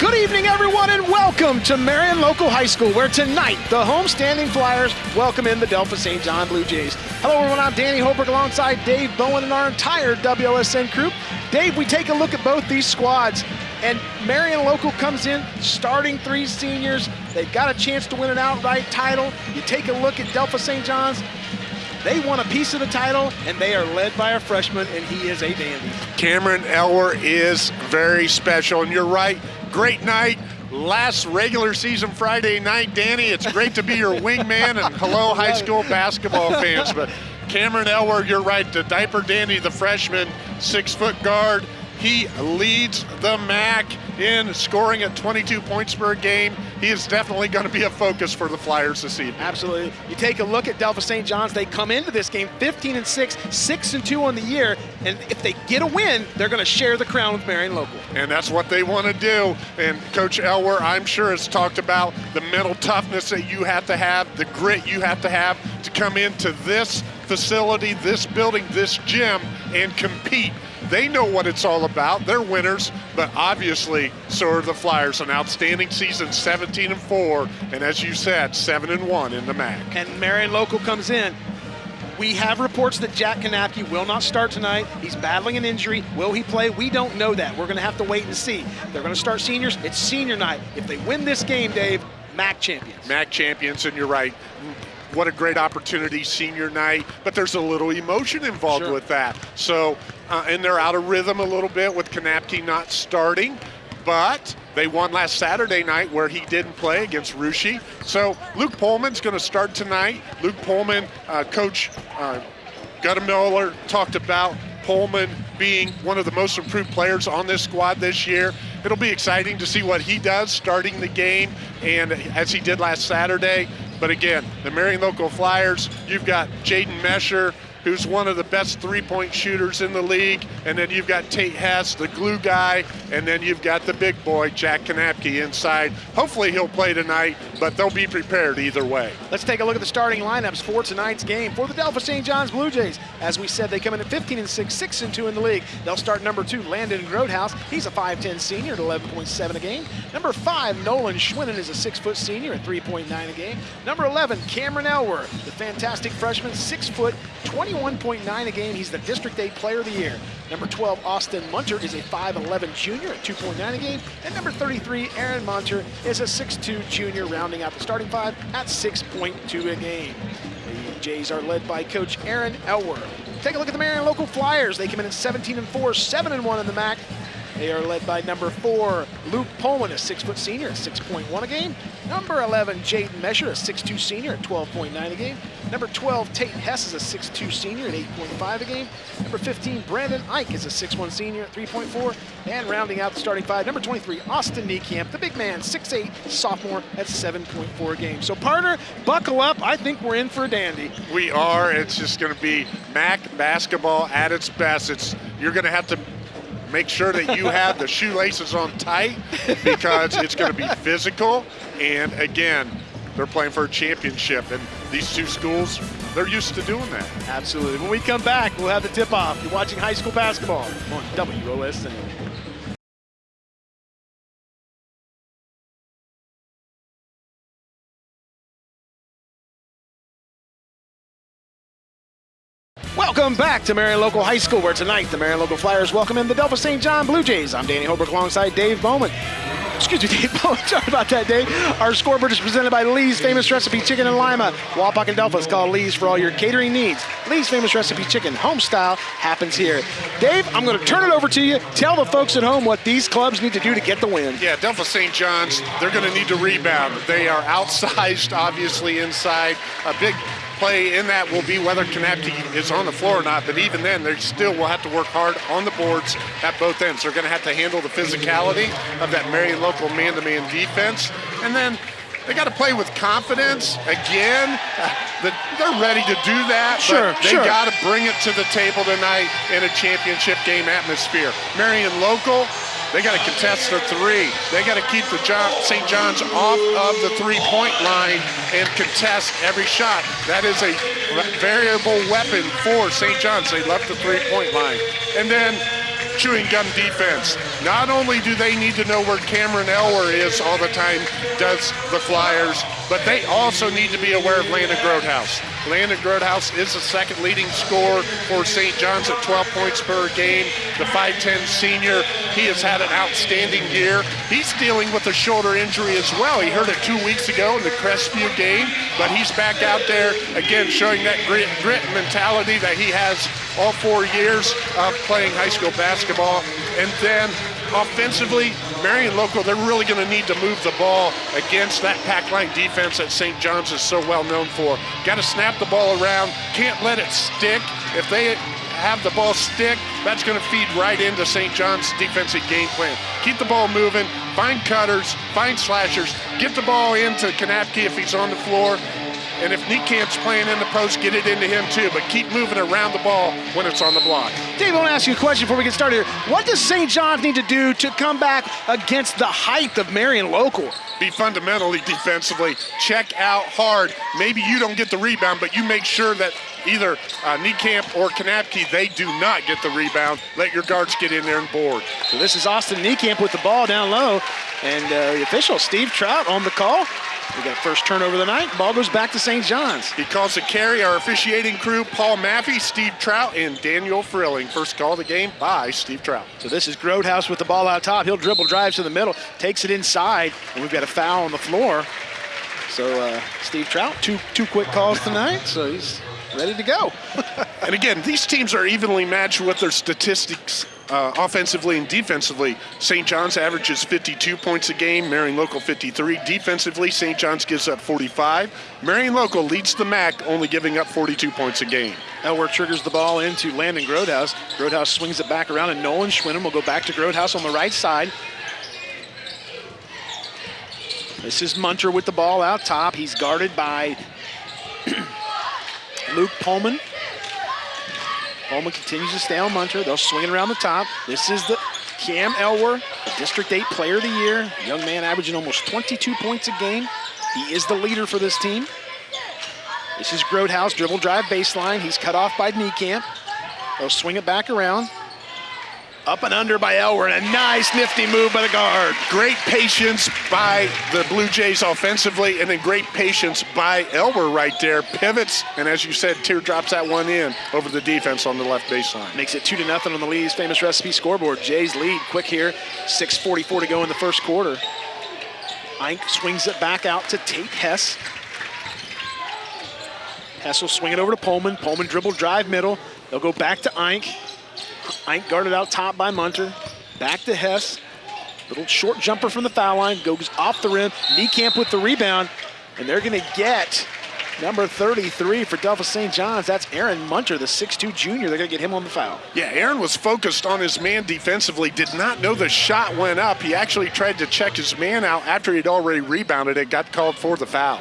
Good evening, everyone, and welcome to Marion Local High School, where tonight the homestanding Flyers welcome in the Delphos St. John Blue Jays. Hello, everyone. I'm Danny Holbrook alongside Dave Bowen and our entire WLSN crew. Dave, we take a look at both these squads, and Marion Local comes in starting three seniors. They've got a chance to win an outright title. You take a look at Delphos St. John's. They won a piece of the title, and they are led by a freshman, and he is a dandy. Cameron Elwer is very special, and you're right great night. Last regular season Friday night, Danny. It's great to be your wingman and hello, high school basketball fans. But Cameron Elwer, you're right, the diaper dandy, the freshman, six foot guard. He leads the MAC in scoring at 22 points per game. He is definitely going to be a focus for the Flyers this evening. Absolutely. You take a look at Delphos St. John's. They come into this game 15 and 6, 6 and 2 on the year, and if they get a win, they're going to share the crown with Marion Local. And that's what they want to do. And Coach Elwer, I'm sure, has talked about the mental toughness that you have to have, the grit you have to have to come into this facility, this building, this gym, and compete they know what it's all about. They're winners, but obviously so are the Flyers. An outstanding season, 17 and 4, and as you said, 7 and 1 in the MAC. And Marion Local comes in. We have reports that Jack Kanapke will not start tonight. He's battling an injury. Will he play? We don't know that. We're going to have to wait and see. They're going to start seniors. It's senior night. If they win this game, Dave, MAC champions. MAC champions, and you're right what a great opportunity senior night but there's a little emotion involved sure. with that so uh, and they're out of rhythm a little bit with Kanapke not starting but they won last Saturday night where he didn't play against Russia. So Luke Pullman's going to start tonight. Luke Pullman, uh, Coach uh, Miller talked about Pullman being one of the most improved players on this squad this year. It'll be exciting to see what he does starting the game and as he did last Saturday. But again, the Marion Local Flyers, you've got Jaden Mesher, who's one of the best three-point shooters in the league. And then you've got Tate Hess, the glue guy, and then you've got the big boy, Jack Kanapke, inside. Hopefully he'll play tonight, but they'll be prepared either way. Let's take a look at the starting lineups for tonight's game for the Delphos St. John's Blue Jays. As we said, they come in at 15 and 6, 6 and 2 in the league. They'll start number two, Landon Grodehouse. He's a 5'10 senior at 11.7 a game. Number five, Nolan Schwinnen is a six-foot senior at 3.9 a game. Number 11, Cameron Elwer, the fantastic freshman, six foot, 20 21.9 a game. He's the District 8 Player of the Year. Number 12, Austin Munter is a 5'11 junior at 2.9 a game. And number 33, Aaron Munter is a 6'2 junior, rounding out the starting five at 6.2 a game. The Jays are led by Coach Aaron Elwer. Take a look at the Marion local Flyers. They come in at 17 and 4, 7 and 1 in the MAC. They are led by number four, Luke Pullman, a six-foot senior at 6.1 a game. Number 11, Jaden Mesher, a 6'2 senior at 12.9 a game. Number 12, Tate Hess is a 6'2 senior at 8.5 a game. Number 15, Brandon Ike is a 6'1 senior at 3.4. And rounding out the starting five, number 23, Austin Niekamp, the big man, 6'8 sophomore at 7.4 a game. So partner, buckle up. I think we're in for a dandy. We are. It's just going to be MAC basketball at its best. It's You're going to have to make sure that you have the shoelaces on tight because it's going to be physical. And again, they're playing for a championship. And these two schools, they're used to doing that. Absolutely. When we come back, we'll have the tip-off. You're watching high school basketball on WOSN. Welcome back to Marion Local High School, where tonight the Marion Local Flyers welcome in the Delphos St. John Blue Jays. I'm Danny Holbrook alongside Dave Bowman. Excuse me, Dave Bowman. Sorry about that, Dave. Our scoreboard is presented by Lee's Famous Recipe Chicken in Lima. Wapak and Delphos call Lee's for all your catering needs. Lee's Famous Recipe Chicken, home style, happens here. Dave, I'm going to turn it over to you. Tell the folks at home what these clubs need to do to get the win. Yeah, Delphos St. John's, they're going to need to rebound. They are outsized, obviously, inside. A big play in that will be whether Kanapke is on the floor or not, but even then, they still will have to work hard on the boards at both ends. They're going to have to handle the physicality of that Marion local man-to-man -man defense. And then they got to play with confidence. Again, uh, they're ready to do that, sure, but they sure. got to bring it to the table tonight in a championship game atmosphere. Marion local, they got to contest the three. They got to keep the John, St. John's off of the three-point line and contest every shot. That is a variable weapon for St. John's. They left the three-point line. And then chewing gum defense. Not only do they need to know where Cameron Elwer is all the time, does the Flyers, but they also need to be aware of Landon Grotehouse. Landon Grotehouse is the second leading scorer for St. John's at 12 points per game. The 5'10 senior, he has had an outstanding year. He's dealing with a shoulder injury as well. He hurt it two weeks ago in the Crestview game, but he's back out there again showing that grit, grit mentality that he has all four years of playing high school basketball. And then offensively, Marion Local, they're really going to need to move the ball against that pack line defense that St. John's is so well known for. Got to snap the ball around, can't let it stick. If they have the ball stick, that's going to feed right into St. John's defensive game plan. Keep the ball moving, find cutters, find slashers, get the ball into Kanapke if he's on the floor, and if Niekamp's playing in the post, get it into him too. But keep moving around the ball when it's on the block. Dave, I want to ask you a question before we get started here. What does St. John's need to do to come back against the height of Marion Local? Be fundamentally defensively. Check out hard. Maybe you don't get the rebound, but you make sure that either uh, Niekamp or Kanapke, they do not get the rebound. Let your guards get in there and board. So this is Austin Niekamp with the ball down low. And uh, the official, Steve Trout, on the call. We got first turnover of the night. Ball goes back to St. John's. He calls the carry. Our officiating crew, Paul Maffey, Steve Trout, and Daniel Frilling. First call of the game by Steve Trout. So this is Grotehouse with the ball out top. He'll dribble, drives to the middle, takes it inside, and we've got a foul on the floor. So uh, Steve Trout, two two quick calls tonight. So he's ready to go. and again, these teams are evenly matched with their statistics uh, offensively and defensively. St. John's averages 52 points a game, Marion Local 53. Defensively, St. John's gives up 45. Marion Local leads the MAC, only giving up 42 points a game. Elwer triggers the ball into Landon Grotehouse. Grotehouse swings it back around, and Nolan Schwinnen will go back to Grotehouse on the right side. This is Munter with the ball out top. He's guarded by Luke Pullman. Pullman continues to stay on Munter. They'll swing it around the top. This is the Cam Elwer, District 8 Player of the Year. Young man averaging almost 22 points a game. He is the leader for this team. This is Grotehouse, dribble drive baseline. He's cut off by Niekamp. They'll swing it back around. Up and under by Elwer, a nice nifty move by the guard. Great patience by the Blue Jays offensively, and then great patience by Elwer right there. Pivots, and as you said, teardrops that one in over the defense on the left baseline. Makes it two to nothing on the Lee's famous recipe scoreboard. Jays lead quick here. 6.44 to go in the first quarter. Ike swings it back out to Tate Hess. Hess will swing it over to Pullman. Pullman dribble drive middle. They'll go back to Ike. Ike guarded out top by Munter. Back to Hess. Little short jumper from the foul line. Goes off the rim. Niekamp with the rebound. And they're going to get number 33 for Delphos St. John's. That's Aaron Munter, the 6'2 junior. They're going to get him on the foul. Yeah, Aaron was focused on his man defensively, did not know the shot went up. He actually tried to check his man out after he'd already rebounded it, got called for the foul.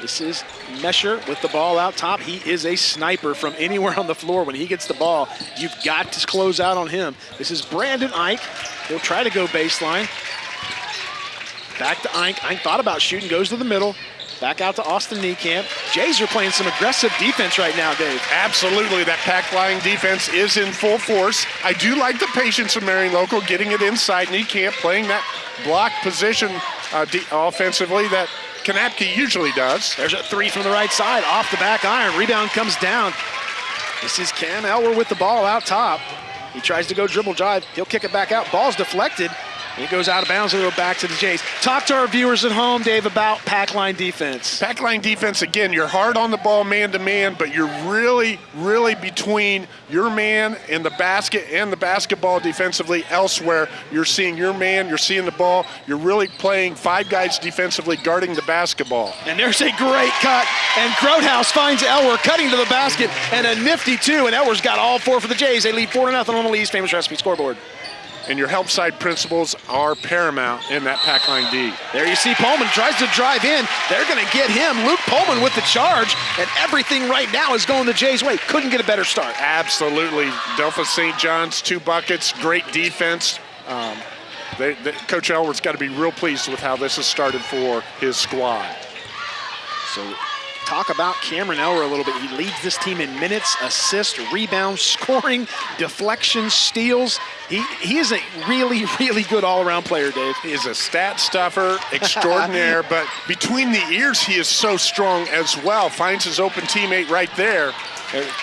This is Mesher with the ball out top. He is a sniper from anywhere on the floor. When he gets the ball, you've got to close out on him. This is Brandon Ike. He'll try to go baseline. Back to Ike. Ike thought about shooting, goes to the middle. Back out to Austin Niekamp. Jays are playing some aggressive defense right now, Dave. Absolutely. That pack line defense is in full force. I do like the patience of Marion Local getting it inside. Niekamp playing that block position uh, offensively that Kanapke usually does. There's a three from the right side, off the back iron. Rebound comes down. This is Cam Elwer with the ball out top. He tries to go dribble drive. He'll kick it back out. Ball's deflected. He goes out of bounds and go back to the Jays. Talk to our viewers at home, Dave, about pack line defense. Pack line defense, again, you're hard on the ball man to man, but you're really, really between your man and the basket and the basketball defensively elsewhere. You're seeing your man, you're seeing the ball, you're really playing five guys defensively guarding the basketball. And there's a great cut, and Grotehouse finds Elwer cutting to the basket, and a nifty two, and Elwer's got all four for the Jays. They lead 4 to nothing on the Lee's famous recipe scoreboard and your help side principles are paramount in that pack line D. There you see Pullman tries to drive in. They're going to get him. Luke Pullman with the charge, and everything right now is going the Jays' way. Couldn't get a better start. Absolutely. Delphos St. John's, two buckets, great defense. Um, they, they, Coach Elwer's got to be real pleased with how this has started for his squad. So talk about Cameron Elwer a little bit. He leads this team in minutes, assists, rebounds, scoring, deflections, steals. He, he is a really, really good all-around player, Dave. He is a stat stuffer extraordinaire, but between the ears, he is so strong as well. Finds his open teammate right there.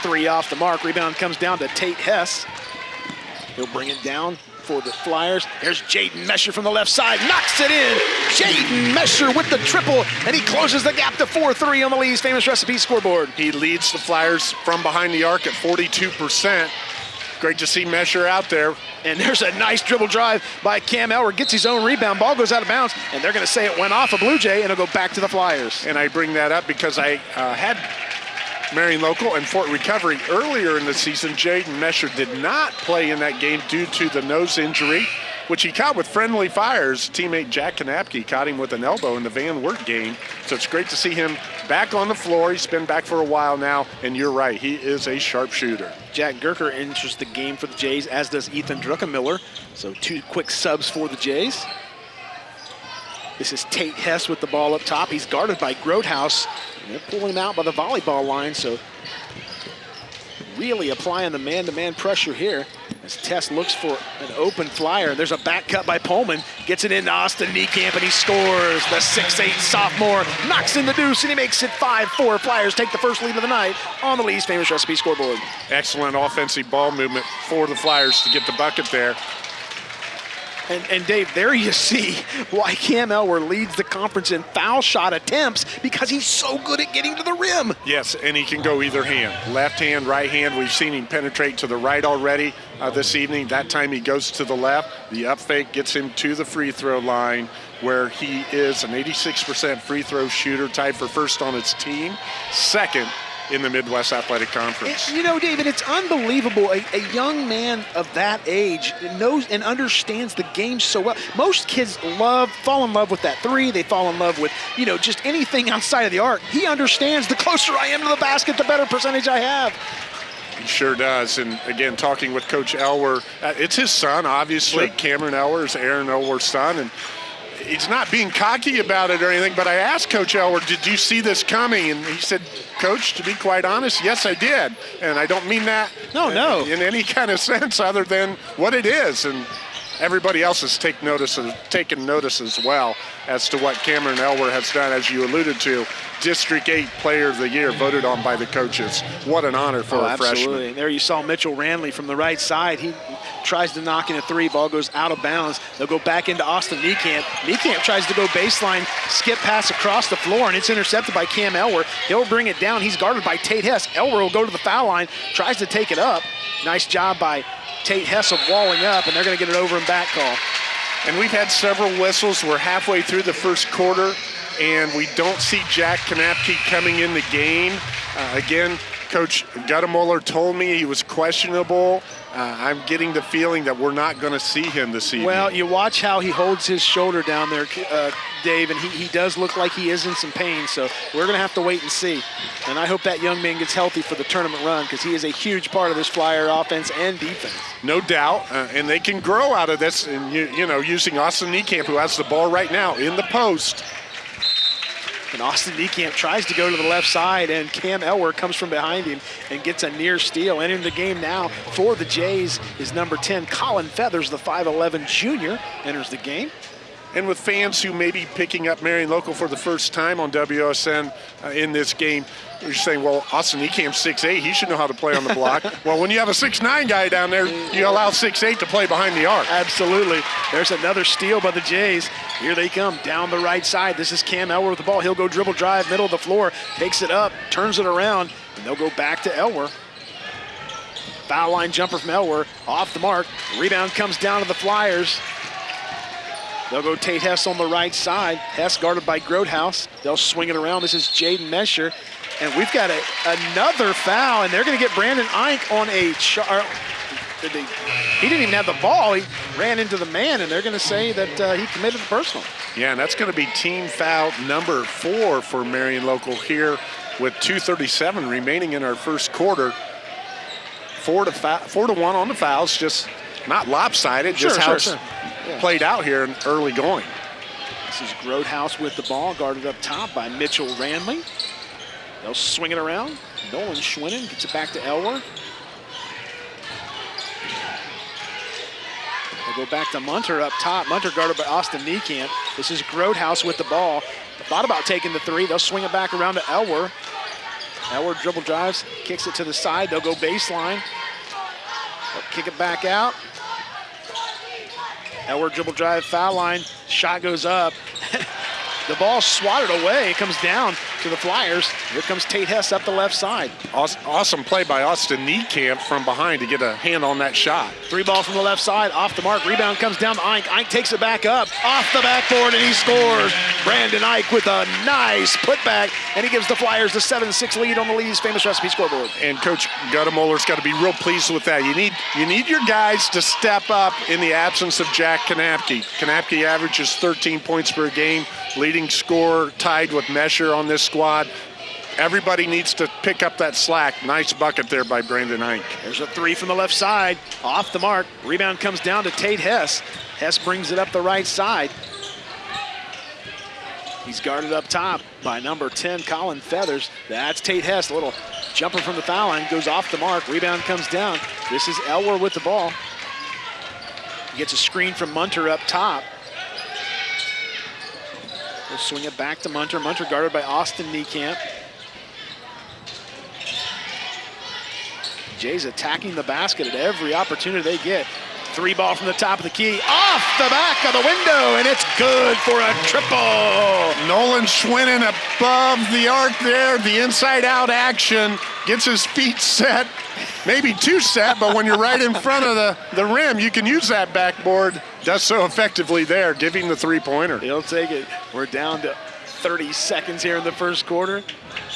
Three off the mark. Rebound comes down to Tate Hess. He'll bring it down for the Flyers. There's Jaden Mesher from the left side, knocks it in. Jaden Mesher with the triple, and he closes the gap to 4-3 on the Lee's Famous Recipe scoreboard. He leads the Flyers from behind the arc at 42%. Great to see Mesher out there. And there's a nice dribble drive by Cam Elwer. Gets his own rebound. Ball goes out of bounds, and they're going to say it went off a Blue Jay, and it'll go back to the Flyers. And I bring that up because I uh, had Marion Local and Fort Recovery earlier in the season. Jaden Mesher did not play in that game due to the nose injury, which he caught with friendly fires. Teammate Jack Kanapke caught him with an elbow in the Van Wert game. So it's great to see him back on the floor. He's been back for a while now, and you're right, he is a sharpshooter. Jack Gerker enters the game for the Jays, as does Ethan Druckenmiller. So two quick subs for the Jays. This is Tate Hess with the ball up top. He's guarded by Grotehouse. They're pulling him out by the volleyball line, so really applying the man-to-man -man pressure here as Tess looks for an open flyer. There's a back cut by Pullman. Gets it into Austin Niekamp, and he scores. The 6'8 sophomore knocks in the deuce, and he makes it 5-4. Flyers take the first lead of the night on the Lee's Famous Recipe scoreboard. Excellent offensive ball movement for the Flyers to get the bucket there. And, and, Dave, there you see why Cam Elwer leads the conference in foul shot attempts because he's so good at getting to the rim. Yes, and he can go either hand, left hand, right hand. We've seen him penetrate to the right already uh, this evening. That time he goes to the left. The up fake gets him to the free throw line where he is an 86% free throw shooter, tied for first on his team. Second in the Midwest Athletic Conference. It, you know, David, it's unbelievable. A, a, young man of that age knows and understands the game so well. Most kids love, fall in love with that three. They fall in love with, you know, just anything outside of the arc. He understands the closer I am to the basket, the better percentage I have. He sure does. And again, talking with Coach Elwer, uh, it's his son, obviously. Sure. Cameron Elwer is Aaron Elwer's son. And he's not being cocky about it or anything, but I asked Coach Elwer, did you see this coming? And he said, Coach, to be quite honest, yes, I did. And I don't mean that no, no. in any kind of sense other than what it is. And everybody else has take notice of, taken notice as well as to what Cameron Elwer has done, as you alluded to. District 8 Player of the Year voted on by the coaches. What an honor for oh, a absolutely. freshman. And there you saw Mitchell Ranley from the right side. He tries to knock in a three. Ball goes out of bounds. They'll go back into Austin Niekamp. Niekamp tries to go baseline, skip pass across the floor, and it's intercepted by Cam Elwer. He'll bring it down. He's guarded by Tate Hess. Elwer will go to the foul line, tries to take it up. Nice job by Tate Hess of walling up, and they're going to get it over and back call. And we've had several whistles. We're halfway through the first quarter, and we don't see Jack Kanapke coming in the game. Uh, again, Coach Guttamuller told me he was questionable. Uh, I'm getting the feeling that we're not going to see him this evening. Well, you watch how he holds his shoulder down there, uh, Dave, and he, he does look like he is in some pain, so we're going to have to wait and see. And I hope that young man gets healthy for the tournament run because he is a huge part of this Flyer offense and defense. No doubt, uh, and they can grow out of this, and you, you know, using Austin Niekamp, who has the ball right now in the post, and Austin Niekamp tries to go to the left side, and Cam Elwer comes from behind him and gets a near steal. Entering the game now for the Jays is number 10, Colin Feathers, the 5'11 junior, enters the game. And with fans who may be picking up Marion Local for the first time on WSN uh, in this game, you're saying, well, Austin Niekamp 6'8", he should know how to play on the block. well, when you have a 6'9 guy down there, you allow 6'8 to play behind the arc. Absolutely. There's another steal by the Jays. Here they come down the right side. This is Cam Elwer with the ball. He'll go dribble drive, middle of the floor, takes it up, turns it around, and they'll go back to Elwer. Foul line jumper from Elwer, off the mark. Rebound comes down to the Flyers. They'll go Tate Hess on the right side. Hess guarded by Grotehouse. They'll swing it around. This is Jaden Mesher. And we've got a, another foul, and they're going to get Brandon Ike on a char. He didn't even have the ball. He ran into the man, and they're going to say that uh, he committed the personal. Yeah, and that's going to be team foul number four for Marion Local here with 2.37 remaining in our first quarter. Four to, four to one on the fouls, just not lopsided, sure, just how sure, it's sure. Yeah. played out here in early going. This is Grotehouse with the ball, guarded up top by Mitchell Ranley. They'll swing it around. Nolan Schwinnen gets it back to Elwer. They'll go back to Munter up top. Munter guarded by Austin Niekamp. This is Grodehouse with the ball. Thought about taking the three. They'll swing it back around to Elwer. Elwer dribble drives, kicks it to the side. They'll go baseline. They'll kick it back out. Elwer dribble drive, foul line. Shot goes up. the ball swatted away. It comes down to the Flyers. Here comes Tate Hess up the left side. Awesome play by Austin Niekamp from behind to get a hand on that shot. Three ball from the left side, off the mark. Rebound comes down to Ike. Ike takes it back up, off the backboard, and he scores. Brandon Ike with a nice putback, and he gives the Flyers the 7-6 lead on the Lee's famous recipe scoreboard. And Coach Guttemoller's got to be real pleased with that. You need you need your guys to step up in the absence of Jack Kanapke. Kanapke averages 13 points per game, leading scorer, tied with Mesher on this squad. Everybody needs to pick up that slack. Nice bucket there by Brandon Ike. There's a three from the left side, off the mark. Rebound comes down to Tate Hess. Hess brings it up the right side. He's guarded up top by number 10, Colin Feathers. That's Tate Hess, a little jumper from the foul line, goes off the mark. Rebound comes down. This is Elwer with the ball. He gets a screen from Munter up top. We'll swing it back to Munter. Munter guarded by Austin Niekamp. Jay's attacking the basket at every opportunity they get. Three ball from the top of the key, off the back of the window, and it's good for a triple. Nolan Schwinnen above the arc there, the inside out action, gets his feet set, maybe too set, but when you're right in front of the, the rim, you can use that backboard. Does so effectively there, giving the three pointer. He'll take it. We're down to 30 seconds here in the first quarter.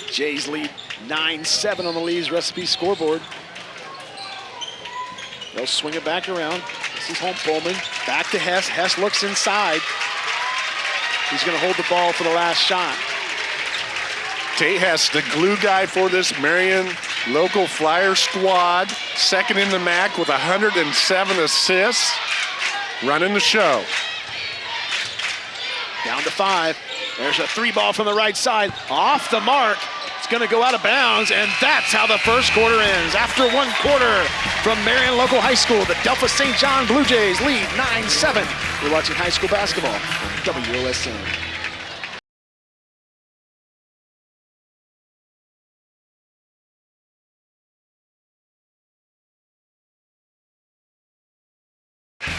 Jays lead 9 7 on the Lee's recipe scoreboard. They'll swing it back around. This is home Pullman. Back to Hess. Hess looks inside. He's going to hold the ball for the last shot. Tate Hess, the glue guy for this Marion local Flyer squad. Second in the MAC with 107 assists. Running the show. Down to five. There's a three ball from the right side. Off the mark It's going to go out of bounds, and that's how the first quarter ends. After one quarter from Marion Local High School, the Delphos St. John Blue Jays lead 9-7. You're watching high school basketball on WOSN.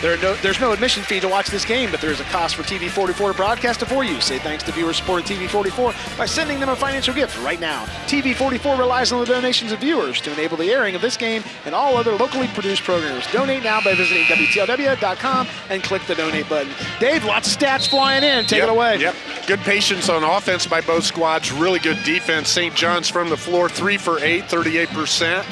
There no, there's no admission fee to watch this game, but there is a cost for TV44 to broadcast it for you. Say thanks to viewers supporting TV44 by sending them a financial gift right now. TV44 relies on the donations of viewers to enable the airing of this game and all other locally produced programs. Donate now by visiting WTLW.com and click the donate button. Dave, lots of stats flying in. Take yep, it away. Yep. Good patience on offense by both squads. Really good defense. St. John's from the floor, three for eight, 38%.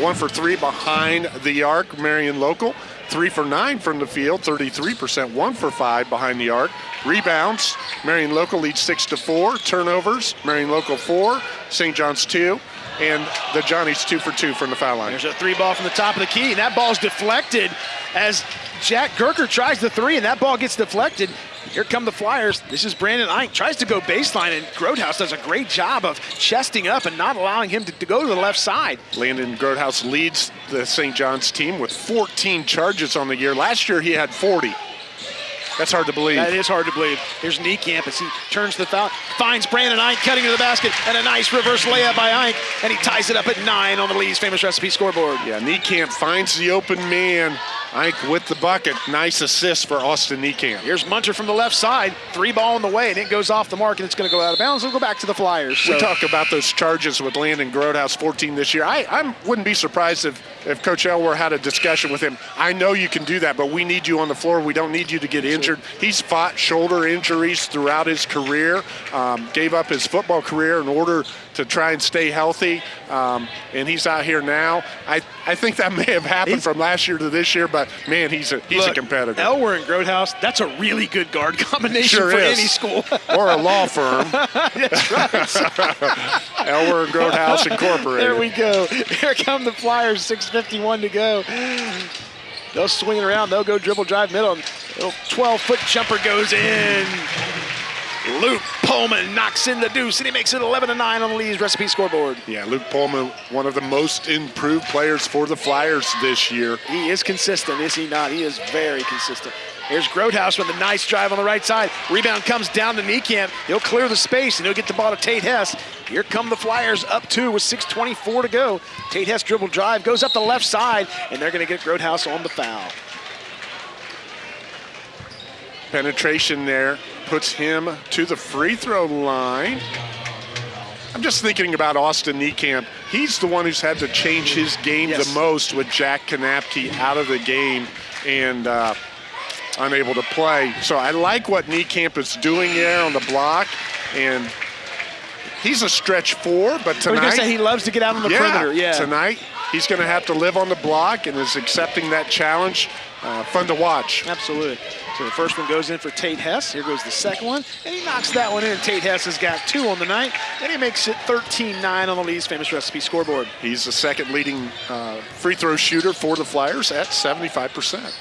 One for three behind the arc, Marion Local. Three for nine from the field, 33%. One for five behind the arc. Rebounds, Marion Local leads six to four. Turnovers, Marion Local four, St. John's two. And the Johnnies two for two from the foul line. There's a three ball from the top of the key, and that ball's deflected as Jack Gerker tries the three, and that ball gets deflected. Here come the Flyers. This is Brandon Ike. Tries to go baseline, and Grodehouse does a great job of chesting up and not allowing him to, to go to the left side. Landon Grodehouse leads the St. John's team with 14 charges on the year. Last year he had 40. That's hard to believe. That is hard to believe. Here's Niekamp as he turns the foul, finds Brandon Ike cutting to the basket, and a nice reverse layup by Ike, and he ties it up at nine on the Lee's famous recipe scoreboard. Yeah, Niekamp finds the open man. Ike with the bucket. Nice assist for Austin Niekamp. Here's Munter from the left side. Three ball in the way, and it goes off the mark, and it's going to go out of bounds. It'll go back to the Flyers. So. We talk about those charges with Landon Grodehouse, 14 this year. I, I wouldn't be surprised if, if Coach Elwer had a discussion with him. I know you can do that, but we need you on the floor. We don't need you to get injured. He's fought shoulder injuries throughout his career, um, gave up his football career in order to try and stay healthy, um, and he's out here now. I, I think that may have happened he's, from last year to this year, but man, he's a he's look, a competitor. Elwer and Grodehouse, that's a really good guard combination sure for is. any school. or a law firm. that's right. Elwer and Grodehouse Incorporated. There we go. Here come the Flyers, 6.51 to go. They'll swing it around. They'll go dribble drive middle. Little 12-foot jumper goes in. Luke Pullman knocks in the deuce, and he makes it 11 to 9 on the Lee's recipe scoreboard. Yeah, Luke Pullman, one of the most improved players for the Flyers this year. He is consistent, is he not? He is very consistent. Here's Grotehouse with a nice drive on the right side. Rebound comes down to Niekamp. He'll clear the space and he'll get the ball to Tate Hess. Here come the Flyers up two with 6.24 to go. Tate Hess dribble drive, goes up the left side, and they're going to get Grotehouse on the foul. Penetration there puts him to the free throw line. I'm just thinking about Austin Niekamp. He's the one who's had to change his game Yes. the most with Jack Kanapke out of the game and uh, unable to play. So I like what Niekamp is doing there on the block. And he's a stretch four, but tonight. say he loves to get out on the yeah, perimeter. Yeah. Tonight, he's going to have to live on the block and is accepting that challenge. Uh, fun to watch. Absolutely. So the first one goes in for Tate Hess. Here goes the second one. And he knocks that one in. Tate Hess has got two on the night. And he makes it 13-9 on the Lee's famous recipe scoreboard. He's the second leading uh, free throw shooter for the Flyers at 75%.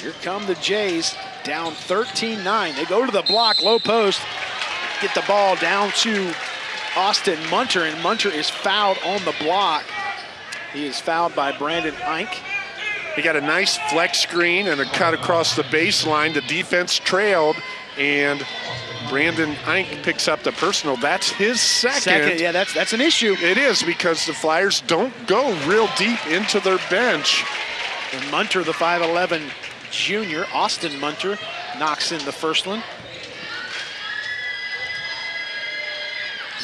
Here come the Jays down 13-9. They go to the block, low post, get the ball down to Austin Munter, and Munter is fouled on the block. He is fouled by Brandon Eink. He got a nice flex screen and a cut across the baseline. The defense trailed, and Brandon Eink picks up the personal. That's his second. Second, yeah, that's that's an issue. It is because the Flyers don't go real deep into their bench. And Munter, the 5'11 junior, Austin Munter, knocks in the first one.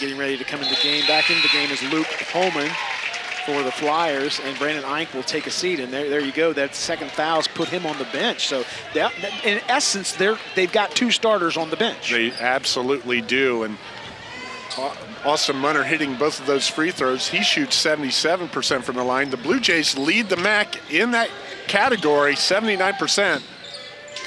Getting ready to come in the game. Back into the game is Luke Holman for the Flyers, and Brandon Eink will take a seat. And there, there you go. That second foul's put him on the bench. So that, in essence, they're, they've got two starters on the bench. They absolutely do. And Austin Munter hitting both of those free throws. He shoots 77% from the line. The Blue Jays lead the MAC in that category, 79%.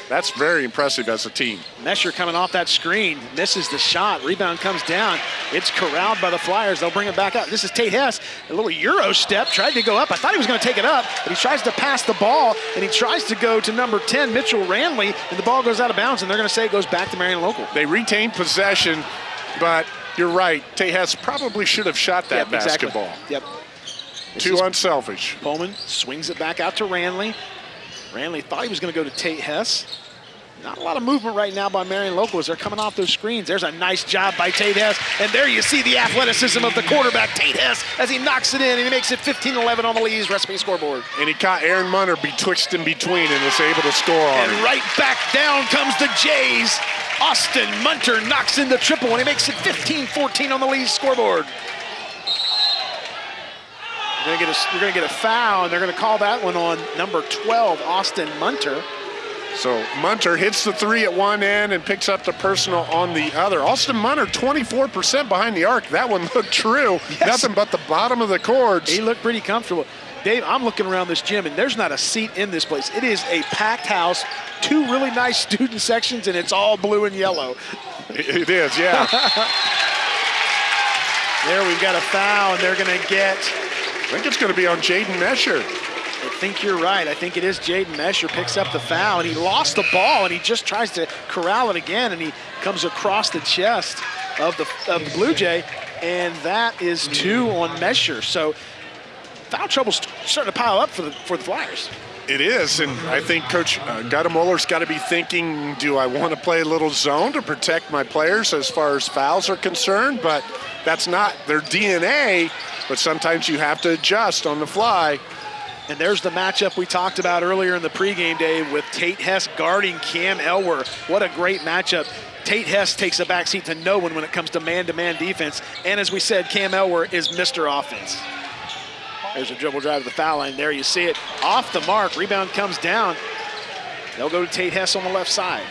That's very impressive as a team. Mesher coming off that screen, misses the shot. Rebound comes down. It's corralled by the Flyers. They'll bring it back up. This is Tate Hess. A little Euro step, tried to go up. I thought he was going to take it up, but he tries to pass the ball, and he tries to go to number 10, Mitchell Ranley, and the ball goes out of bounds, and they're going to say it goes back to Marion Local. They retain possession, but you're right. Tate Hess probably should have shot that Yep, exactly. basketball. Yep. This Too unselfish. Bowman swings it back out to Ranley. Ranley thought he was going to go to Tate Hess. Not a lot of movement right now by Marion Local as they're coming off those screens. There's a nice job by Tate Hess. And there you see the athleticism of the quarterback, Tate Hess, as he knocks it in and he makes it 15-11 on the Lee's recipe scoreboard. And he caught Aaron Munter betwixt and between and was able to score on And him. right back down comes the Jays. Austin Munter knocks in the triple and he makes it 15-14 on the Lee's scoreboard. We're gonna, get a, we're gonna get a foul, and they're gonna call that one on number 12, Austin Munter. So Munter hits the three at one end and picks up the personal on the other. Austin Munter, 24% behind the arc. That one looked true. Yes. Nothing but the bottom of the cords. He looked pretty comfortable. Dave, I'm looking around this gym, and there's not a seat in this place. It is a packed house, two really nice student sections, and it's all blue and yellow. It is, yeah. There we've got a foul, and they're gonna get I think it's going to be on Jaden Mesher. I think you're right. I think it is Jaden Mesher picks up the foul, and he lost the ball, and he just tries to corral it again, and he comes across the chest of the, of the Blue Jay, and that is two on Mesher. So foul trouble's starting to pile up for the for the Flyers. It is, and I think Coach uh, Guttemuller's got to be thinking, do I want to play a little zone to protect my players as far as fouls are concerned? But that's not their DNA, but sometimes you have to adjust on the fly. And there's the matchup we talked about earlier in the pregame day with Tate Hess guarding Cam Elwer. What a great matchup. Tate Hess takes a backseat to no one when it comes to man-to-man defense. And as we said, Cam Elwer is Mr. Offense. There's a dribble drive to the foul line. There you see it. Off the mark. Rebound comes down. They'll go to Tate Hess on the left side.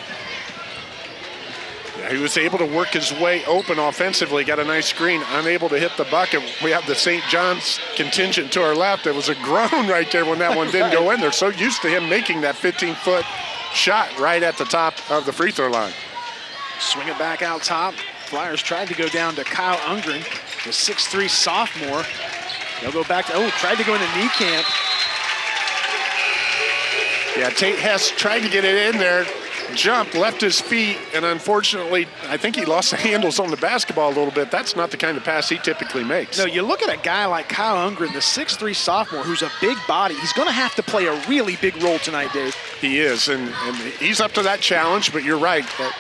Yeah, he was able to work his way open offensively, got a nice screen, unable to hit the bucket. We have the St. John's contingent to our left. There was a groan right there when that one didn't go in. They're so used to him making that 15-foot shot right at the top of the free throw line. Swing it back out top. Flyers tried to go down to Kyle Ungren, the 6'3 sophomore. They'll go back to, oh, tried to go into Niekamp. Yeah, Tate Hess tried to get it in there, jumped, left his feet, and unfortunately, I think he lost the handles on the basketball a little bit. That's not the kind of pass he typically makes. No, you look at a guy like Kyle Ungren, the 6'3 sophomore, who's a big body. He's going to have to play a really big role tonight, Dave. He is, and, and he's up to that challenge, but you're right. That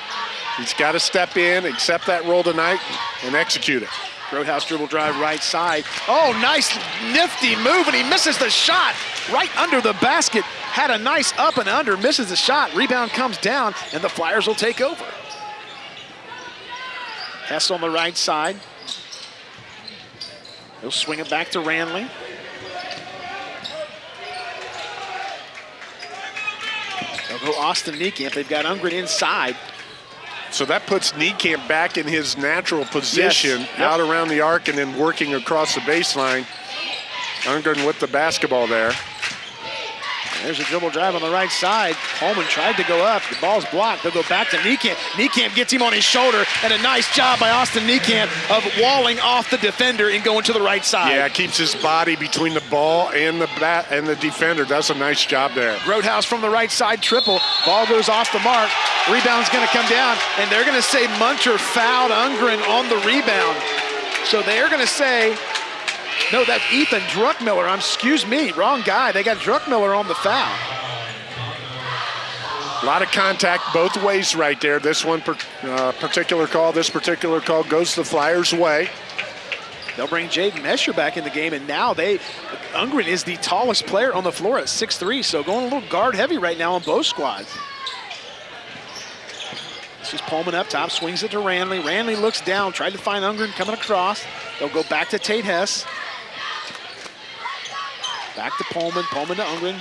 he's got to step in, accept that role tonight, and execute it. Grodehouse dribble drive right side. Oh, nice nifty move, and he misses the shot right under the basket. Had a nice up and under, misses the shot. Rebound comes down, and the Flyers will take over. Hess on the right side. He'll swing it back to Ranley. They'll go Austin Niekamp. They've got Ungren inside. So that puts Niekamp back in his natural position, Yes. Yep. out around the arc and then working across the baseline. Ungren with the basketball there. There's a dribble drive on the right side. Coleman tried to go up. The ball's blocked. They'll go back to Niekamp. Niekamp gets him on his shoulder, and a nice job by Austin Niekamp of walling off the defender and going to the right side. Yeah, keeps his body between the ball and the bat and the defender. Does a nice job there. Grodehouse from the right side triple. Ball goes off the mark. Rebound's going to come down, and they're going to say Munter fouled Ungren on the rebound. So they're going to say, no, that's Ethan Druckmiller. I'm, excuse me, wrong guy. They got Druckmiller on the foul. A lot of contact both ways right there. This one per, uh, particular call, this particular call goes the Flyers' way. They'll bring Jaden Mesher back in the game, and now they, Ungren is the tallest player on the floor at 6'3", so going a little guard heavy right now on both squads. This is Pullman up top, swings it to Ranley. Ranley looks down, tried to find Ungren coming across. They'll go back to Tate Hess. Back to Pullman, Pullman to Ungren.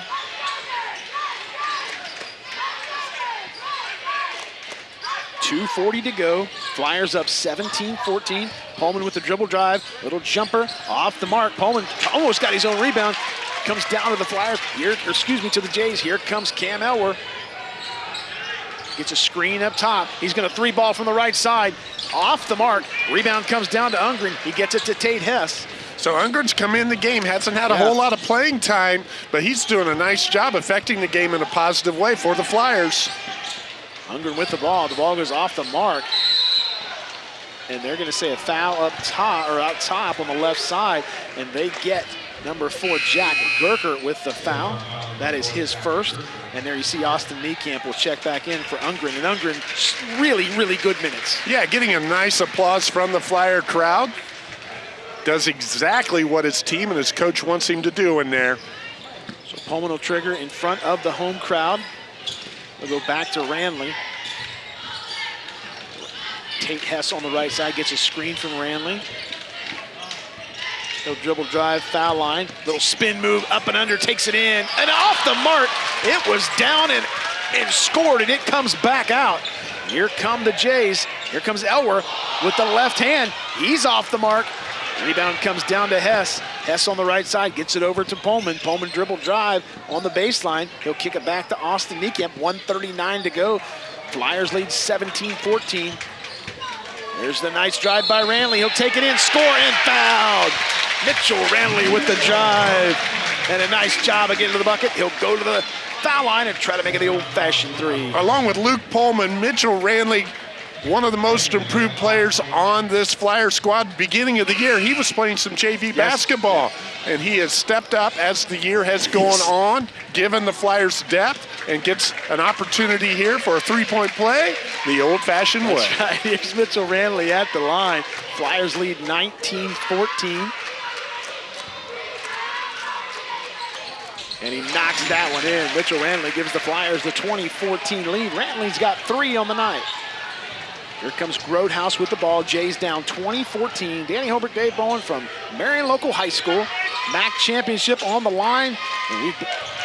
Two forty to go. Flyers up 17-14. Pullman with the dribble drive, little jumper off the mark. Pullman almost got his own rebound. Comes down to the Flyers. Here, excuse me, to the Jays. Here comes Cam Elwer. Gets a screen up top. He's going to three ball from the right side. Off the mark. Rebound comes down to Ungren. He gets it to Tate Hess. So Ungren's come in the game, hasn't had a Yeah. whole lot of playing time, but he's doing a nice job affecting the game in a positive way for the Flyers. Ungren with the ball. The ball goes off the mark. And they're going to say a foul up top or out top on the left side. And they get number four, Jack Gerker, with the foul. That is his first. And there you see Austin Niekamp will check back in for Ungren. And Ungren, really, really good minutes. Yeah, getting a nice applause from the Flyer crowd. Does exactly what his team and his coach wants him to do in there. So Pullman will trigger in front of the home crowd. They'll go back to Ranley. Tate Hess on the right side gets a screen from Ranley. He'll dribble drive, foul line. Little spin move, up and under, takes it in. And off the mark, it was down and, and scored, and it comes back out. Here come the Jays. Here comes Elwer with the left hand. He's off the mark. Rebound comes down to Hess. Hess on the right side gets it over to Pullman. Pullman dribble drive on the baseline. He'll kick it back to Austin Niekamp. 139 to go. Flyers lead 17-14. There's the nice drive by Ranley. He'll take it in, score, and fouled. Mitchell Ranley with the drive. And a nice job of getting to the bucket. He'll go to the foul line and try to make it the old-fashioned three. Along with Luke Pullman, Mitchell Ranley, one of the most improved players on this Flyer squad. Beginning of the year, he was playing some JV basketball, and he has stepped up as the year has gone on, given the Flyers depth, and gets an opportunity here for a three-point play the old-fashioned way. Right. Here's Mitchell Ranley at the line. Flyers lead 19-14. And he knocks that one in. Mitchell Ranley gives the Flyers the 20-14 lead. Ranley's got three on the night. Here comes Grodhouse with the ball. Jays down 20-14. Danny Holbrook, Dave Bowen from Marion Local High School. MAC championship on the line. And we've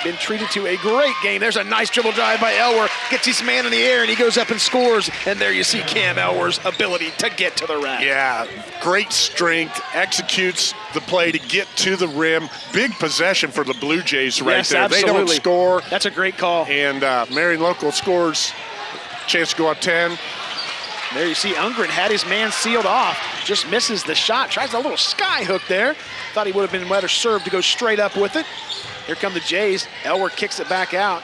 been treated to a great game. There's a nice dribble drive by Elwer. Gets his man in the air and he goes up and scores. And there you see Cam Elwer's ability to get to the rack. Yeah, great strength, executes the play to get to the rim. Big possession for the Blue Jays right yes, there. Absolutely. They don't score, That's a great call. and uh, Marion Local scores. Chance to go up 10. There you see Ungren had his man sealed off. Just misses the shot. Tries a little sky hook there. Thought he would have been better served to go straight up with it. Here come the Jays. Elwer kicks it back out.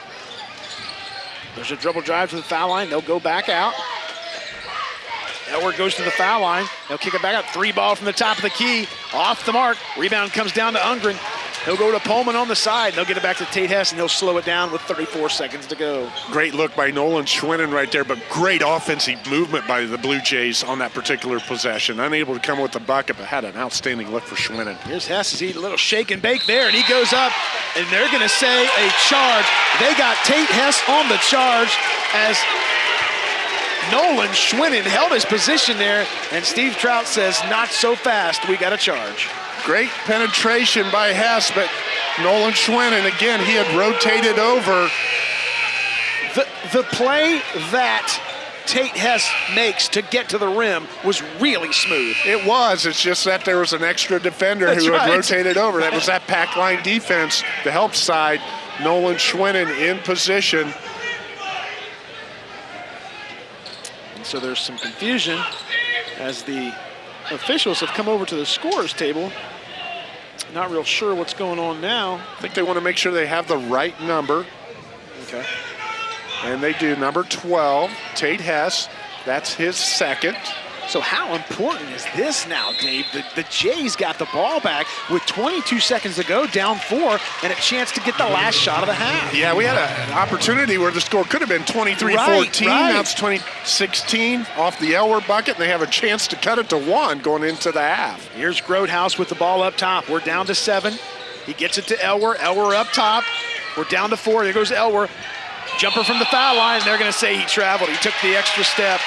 There's a dribble drive to the foul line. They'll go back out. Elwer goes to the foul line. They'll kick it back out. Three ball from the top of the key. Off the mark. Rebound comes down to Ungren. He'll go to Pullman on the side. They'll get it back to Tate Hess, and they'll slow it down with 34 seconds to go. Great look by Nolan Schwinnen right there, but great offensive movement by the Blue Jays on that particular possession. Unable to come with the bucket, but had an outstanding look for Schwinnen. Here's Hess as he a little shake and bake there, and he goes up, and they're going to say a charge. They got Tate Hess on the charge as Nolan Schwinnen held his position there, and Steve Trout says, not so fast, we got a charge. Great penetration by Hess, but Nolan Schwinnen, again, he had rotated over. The, the play that Tate Hess makes to get to the rim was really smooth. It was. It's just that there was an extra defender That's who right. had rotated over. That was that pack line defense, the help side. Nolan Schwinnen in position. And so there's some confusion as the officials have come over to the scorers table. Not real sure what's going on now. I think they want to make sure they have the right number, Okay. and they do. Number 12, Tate Hess. That's his second. So how important is this now, Dave? The, the Jays got the ball back with 22 seconds to go, down four, and a chance to get the last shot of the half. Yeah, we had a, an opportunity where the score could have been 23-14. Right, right. Now it's 2016 off the Elwer bucket, and they have a chance to cut it to one going into the half. Here's Grodehouse with the ball up top. We're down to seven. He gets it to Elwer. Elwer up top. We're down to four. There goes Elwer. Jumper from the foul line. They're going to say he traveled. He took the extra step.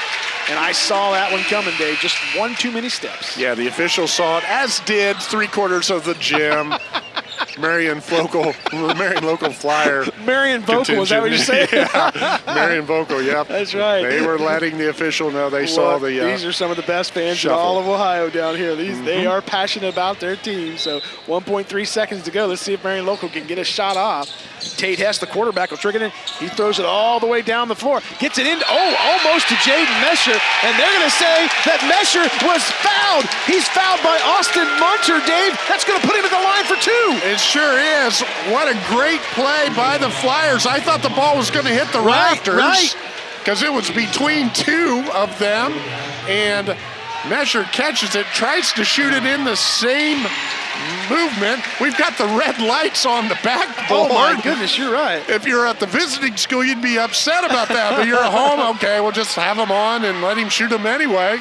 And I saw that one coming, Dave. Just one too many steps. Yeah, the officials saw it, as did three quarters of the gym. Marion local, Marion local flyer. Marion Vocal, is that what you're saying? yeah, Marion Vocal. Yep. That's right. They were letting the official know they saw the. Uh, these are some of the best fans shuffle. in all of Ohio down here. These they are passionate about their team. So 1.3 seconds to go. Let's see if Marion Local can get a shot off. Tate Hess, the quarterback, will trigger it in. He throws it all the way down the floor. Gets it in. Oh, almost to Jaden Mesher. And they're going to say that Mesher was fouled. He's fouled by Austin Munter, Dave. That's going to put him at the line for two. It sure is. What a great play by the Flyers. I thought the ball was going to hit the Right, rafters right. because it was between two of them, and Mesher catches it, tries to shoot it in the same movement. We've got the red lights on the backboard. Oh, my goodness, you're right. If you're at the visiting school, you'd be upset about that, but you're at home, okay, we'll just have him on and let him shoot him anyway.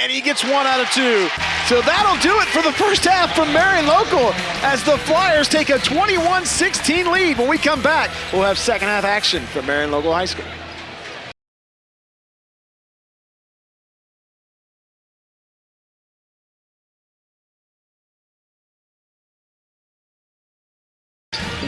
And he gets one out of two. So that'll do it for the first half from Marion Local as the Flyers take a 21-16 lead. When we come back, we'll have second half action from Marion Local High School.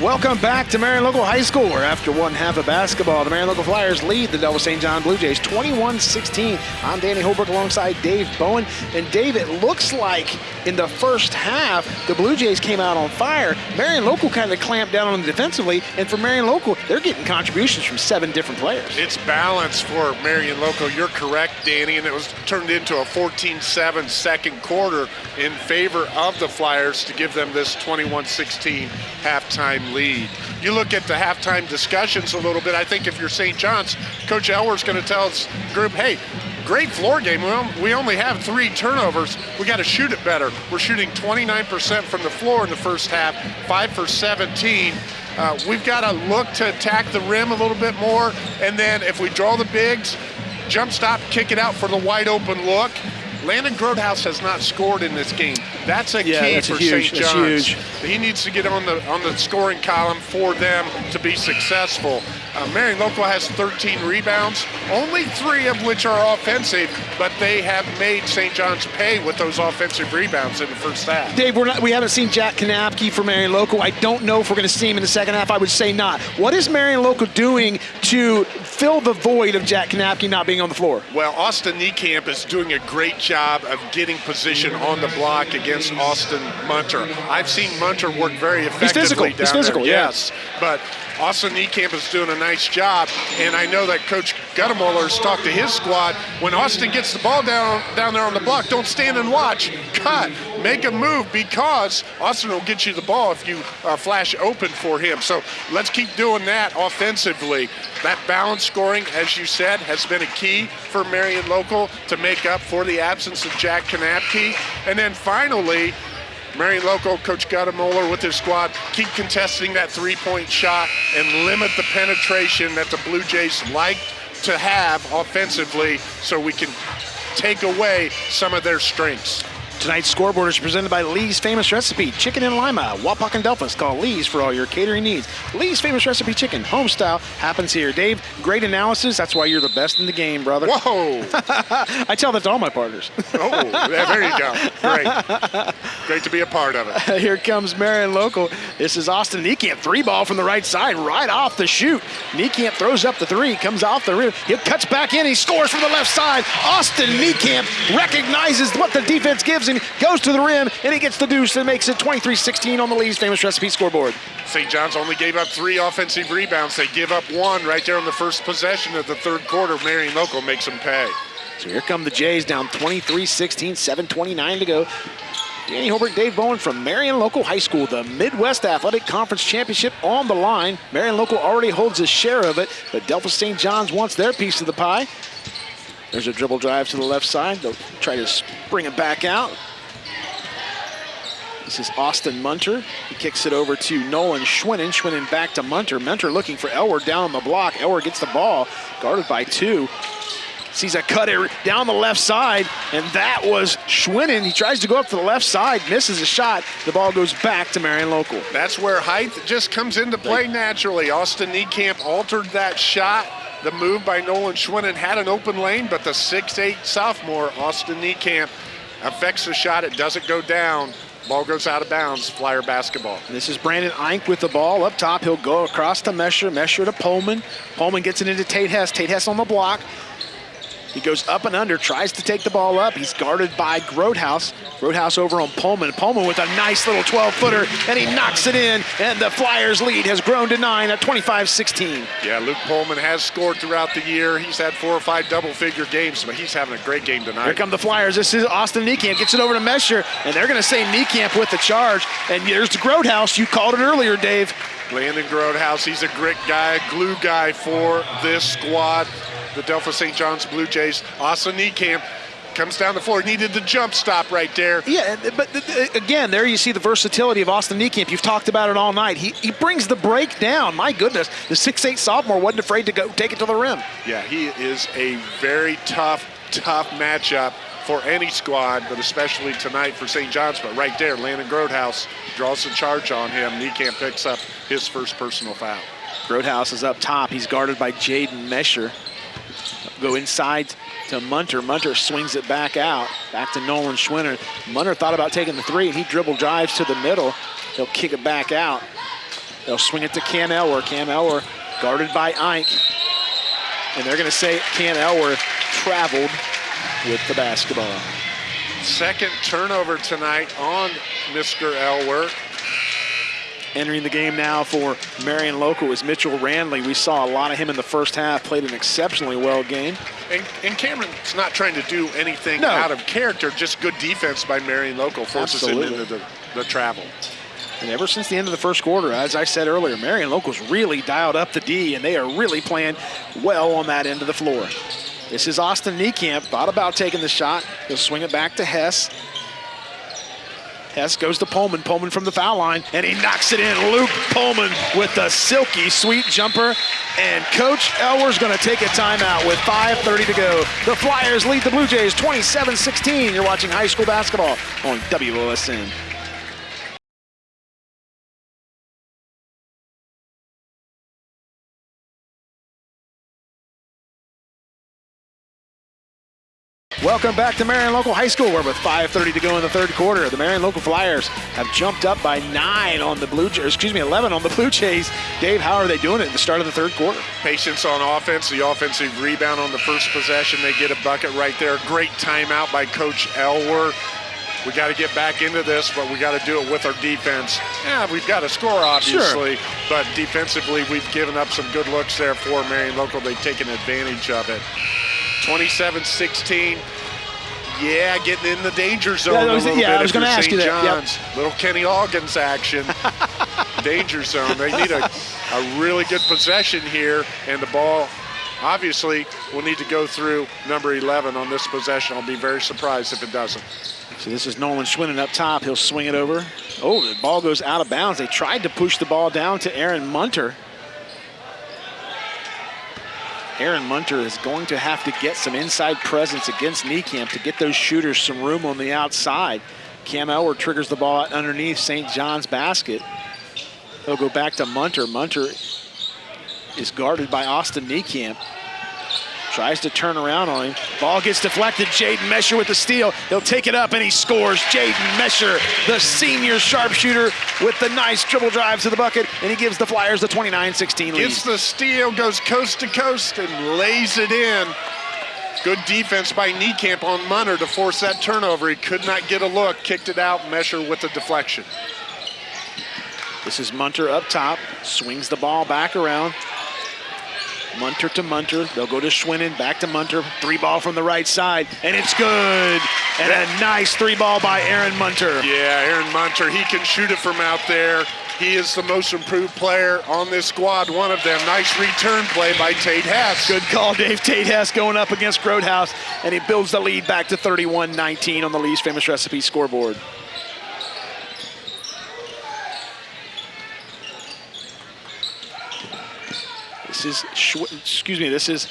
Welcome back to Marion Local High School, where after one half of basketball, the Marion Local Flyers lead the Delphos St. John Blue Jays 21-16. I'm Danny Holbrook alongside Dave Bowen. And Dave, it looks like in the first half, the Blue Jays came out on fire. Marion Local kind of clamped down on them defensively, and for Marion Local, they're getting contributions from seven different players. It's balance for Marion Local. You're correct, Danny, and it was turned into a 14-7 second quarter in favor of the Flyers to give them this 21-16 halftime lead. You look at the halftime discussions a little bit. I think if you're St. John's, Coach Elwer's going to tell his group, hey, great floor game. We only have three turnovers. We got to shoot it better. We're shooting 29% from the floor in the first half, five for 17. Uh, we've got to look to attack the rim a little bit more, and then if we draw the bigs, jump stop, kick it out for the wide open look. Landon Grotehouse has not scored in this game. That's a Yeah, key that's for huge. St. That's John's. huge. He needs to get on the on the scoring column for them to be successful. Uh, Marion Local has 13 rebounds, only three of which are offensive, but they have made St. John's pay with those offensive rebounds in the first half. Dave, we're not, we haven't seen Jack Kanapke for Marion Local. I don't know if we're going to see him in the second half. I would say not. What is Marion Local doing to fill the void of Jack Kanapke not being on the floor? Well, Austin Niekamp is doing a great job of getting position on the block against Austin Munter. I've seen Munter work very effectively He's physical. down He's physical, there. yeah. Yes, but Austin Niekamp is doing a nice job, and I know that Coach Guttemoller's talked to his squad. When Austin gets the ball down down there on the block, don't stand and watch. Cut, make a move because Austin will get you the ball if you uh, flash open for him. So let's keep doing that offensively. That balance scoring, as you said, has been a key for Marion Local to make up for the absence of Jack Kanapke. And then finally, Marion Local, Coach Guttemoller with his squad, keep contesting that three-point shot and limit the penetration that the Blue Jays like to have offensively so we can take away some of their strengths. Tonight's scoreboard is presented by Lee's Famous Recipe, Chicken in Lima, Wapak and Delphos. Call Lee's for all your catering needs. Lee's Famous Recipe Chicken, home style, happens here. Dave, great analysis. That's why you're the best in the game, brother. Whoa! I tell that to all my partners. oh, there you go. Great. Great to be a part of it. Here comes Marion Local. This is Austin Niekamp. Three ball from the right side, right off the shoot. Niekamp throws up the three, comes off the rim. He cuts back in. He scores from the left side. Austin Niekamp recognizes what the defense gives him, goes to the rim, and he gets the deuce and makes it 23-16 on the Lee's famous recipe scoreboard. St. John's only gave up three offensive rebounds. They give up one right there on the first possession of the third quarter. Marion Local makes them pay. So here come the Jays down 23-16, 7.29 to go. Danny Holbrook, Dave Bowen from Marion Local High School, the Midwest Athletic Conference Championship on the line. Marion Local already holds a share of it, but Delphos St. John's wants their piece of the pie. There's a dribble drive to the left side. They'll try to bring it back out. This is Austin Munter. He kicks it over to Nolan Schwinnen. Schwinnen back to Munter. Munter looking for Elwer down on the block. Elwer gets the ball, guarded by two. Sees a cutter down the left side, and that was Schwinnen. He tries to go up to the left side, misses a shot. The ball goes back to Marion Local. That's where height just comes into play naturally. Austin Niekamp altered that shot. The move by Nolan Schwinnen had an open lane, but the 6'8 sophomore, Austin Niekamp, affects the shot. It doesn't go down. Ball goes out of bounds, Flyer basketball. This is Brandon Eink with the ball up top. He'll go across to Mesher, Mesher to Pullman. Pullman gets it into Tate Hess. Tate Hess on the block. He goes up and under, tries to take the ball up. He's guarded by Grotehouse. Grotehouse over on Pullman. Pullman with a nice little 12-footer, and he knocks it in, and the Flyers' lead has grown to nine at 25-16. Yeah, Luke Pullman has scored throughout the year. He's had four or five double-figure games, but he's having a great game tonight. Here come the Flyers. This is Austin Niekamp. Gets it over to Mesher, and they're going to say Niekamp with the charge. And there's the Grotehouse. You called it earlier, Dave. Landon Grotehouse, he's a grit guy, glue guy for this squad the Delphos St. John's Blue Jays. Austin Niekamp comes down the floor. Needed the jump stop right there. Yeah, but uh, again, there you see the versatility of Austin Niekamp. You've talked about it all night. He, he brings the break down. My goodness, the 6'8 sophomore wasn't afraid to go take it to the rim. Yeah, he is a very tough, tough matchup for any squad, but especially tonight for St. John's. But right there, Landon Grotehouse draws the charge on him. Niekamp picks up his first personal foul. Grotehouse is up top. He's guarded by Jaden Mesher. Go inside to Munter. Munter swings it back out. Back to Nolan Schwinnen. Munter thought about taking the three, and he dribble drives to the middle. He'll kick it back out. They'll swing it to Cam Elwer. Cam Elwer guarded by Eink. And they're going to say Cam Elwer traveled with the basketball. Second turnover tonight on Mr. Elwer. Entering the game now for Marion Local is Mitchell Ranley. We saw a lot of him in the first half, played an exceptionally well game. And, and Cameron's not trying to do anything no. out of character, just good defense by Marion Local forces Absolutely. him into the, the travel. And ever since the end of the first quarter, as I said earlier, Marion Local's really dialed up the D, and they are really playing well on that end of the floor. This is Austin Niekamp, thought about taking the shot. He'll swing it back to Hess. Hess goes to Pullman. Pullman from the foul line, and he knocks it in. Luke Pullman with the silky sweet jumper. And Coach Elwer's going to take a timeout with 5.30 to go. The Flyers lead the Blue Jays 27-16. You're watching high school basketball on WOSN. Welcome back to Marion Local High School, We're with 5.30 to go in the third quarter, the Marion Local Flyers have jumped up by nine on the Blue Jays, excuse me, 11 on the Blue Jays. Dave, how are they doing it at the start of the third quarter? Patience on offense, the offensive rebound on the first possession. They get a bucket right there. Great timeout by Coach Elwer. we got to get back into this, but we got to do it with our defense. Yeah, we've got to score, obviously, sure. but defensively, we've given up some good looks there for Marion Local. They've taken advantage of it. 27-16. Yeah, getting in the danger zone yeah, was, a little yeah, bit. I was going to ask you that. Yep. Little Kenny Loggins action. danger zone. They need a, a really good possession here, and the ball obviously will need to go through number 11 on this possession. I'll be very surprised if it doesn't. So this is Nolan Schwinnen up top. He'll swing it over. Oh, the ball goes out of bounds. They tried to push the ball down to Aaron Munter. Aaron Munter is going to have to get some inside presence against Niekamp to get those shooters some room on the outside. Cam Elwer triggers the ball underneath St. John's basket. He'll go back to Munter. Munter is guarded by Austin Niekamp. Tries to turn around on him. Ball gets deflected. Jaden Mesher with the steal. He'll take it up and he scores. Jaden Mesher, the senior sharpshooter, with the nice dribble drive to the bucket, and he gives the Flyers the 29-16 lead. Gets the steal, goes coast to coast, and lays it in. Good defense by Niekamp on Munter to force that turnover. He could not get a look. Kicked it out. Mesher with the deflection. This is Munter up top. Swings the ball back around. Munter to Munter. They'll go to Schwinnen, back to Munter. Three ball from the right side, and it's good. And a nice three ball by Aaron Munter. Yeah, Aaron Munter, he can shoot it from out there. He is the most improved player on this squad, one of them. Nice return play by Tate Hess. Good call, Dave. Tate Hess going up against Grotehouse, and he builds the lead back to 31-19 on the Lee's Famous Recipe scoreboard. Excuse me, this is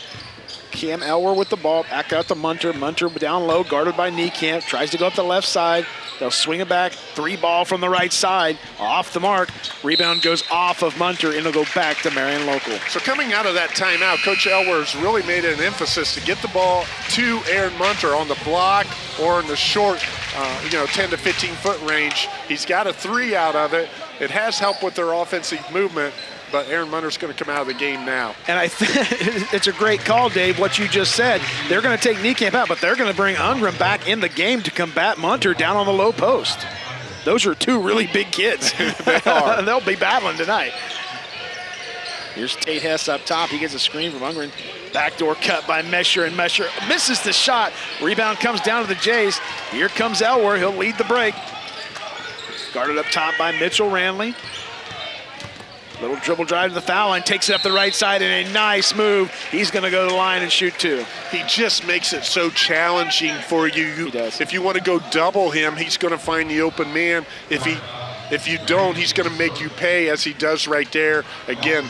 Cam Elwer with the ball, back out to Munter. Munter down low, guarded by Niekamp, tries to go up the left side. They'll swing it back, three ball from the right side, off the mark. Rebound goes off of Munter, and it'll go back to Marion Local. So coming out of that timeout, Coach Elwer's really made an emphasis to get the ball to Aaron Munter on the block or in the short, uh, you know, 10 to 15 foot range. He's got a three out of it. It has helped with their offensive movement, but Aaron Munter's going to come out of the game now. And I think it's a great call, Dave, what you just said. They're going to take Niekamp out, but they're going to bring Ungram back in the game to combat Munter down on the low post. Those are two really big kids. they are. They'll be battling tonight. Here's Tate Hess up top. He gets a screen from Ungram. Backdoor cut by Mesher, and Mesher misses the shot. Rebound comes down to the Jays. Here comes Elwer. He'll lead the break. Guarded up top by Mitchell Ranley. Little dribble drive to the foul line, takes it up the right side, and a nice move. He's going to go to the line and shoot two. He just makes it so challenging for you. He does. If you want to go double him, he's going to find the open man. If he, if you don't, he's going to make you pay, as he does right there. Again,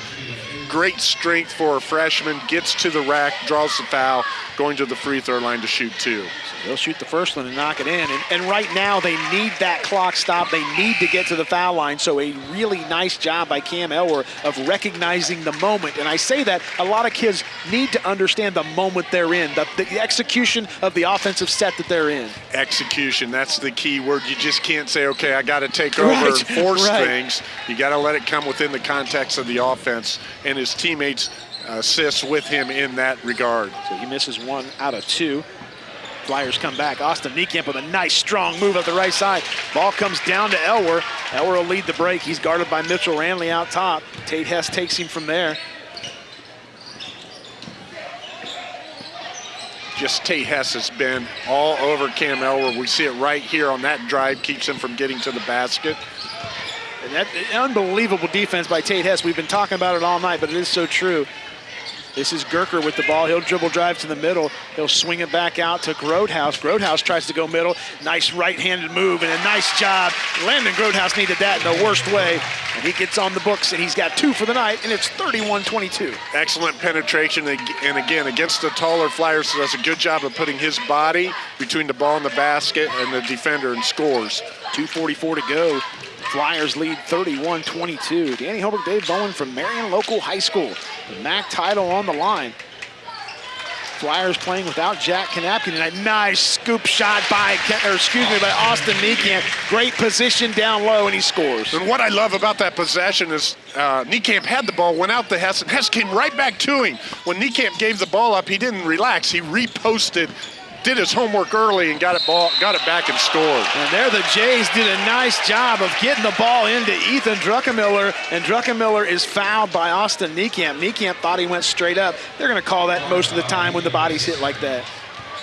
great strength for a freshman. Gets to the rack, draws the foul, going to the free throw line to shoot two. They'll shoot the first one and knock it in. And, and, right now, they need that clock stop. They need to get to the foul line. So a really nice job by Cam Elwer of recognizing the moment. And I say that a lot of kids need to understand the moment they're in, the, the execution of the offensive set that they're in. Execution, that's the key word. You just can't say, okay, I got to take over right. and force right. things. You got to let it come within the context of the offense. And his teammates uh, assist with him in that regard. So he misses one out of two. Flyers come back. Austin Niekamp with a nice strong move up the right side. Ball comes down to Elwer. Elwer will lead the break. He's guarded by Mitchell Ranley out top. Tate Hess takes him from there. Just Tate Hess has been all over Cam Elwer. We see it right here on that drive, keeps him from getting to the basket. And that unbelievable defense by Tate Hess. We've been talking about it all night, but it is so true. This is Gerker with the ball. He'll dribble drive to the middle. He'll swing it back out to Grotehouse. Grotehouse tries to go middle. Nice right-handed move and a nice job. Landon Grotehouse needed that in the worst way. And he gets on the books, and he's got two for the night, and it's 31-22. Excellent penetration, and again, against the taller Flyers, does a good job of putting his body between the ball and the basket and the defender and scores. 2.44 to go. Flyers lead 31-22. Danny Holbrook, Dave Bowen from Marion Local High School. The MAC title on the line. Flyers playing without Jack Kanapke, and a nice scoop shot by, or excuse me, by Austin Niekamp. Great position down low, and he scores. And what I love about that possession is uh, Niekamp had the ball, went out to Hess, and Hess came right back to him. When Niekamp gave the ball up, he didn't relax. He reposted did his homework early and got it ball, got it back and scored. And there the Jays did a nice job of getting the ball into Ethan Druckenmiller, and Druckenmiller is fouled by Austin Niekamp. Niekamp thought he went straight up. They're going to call that most of the time when the body's hit like that.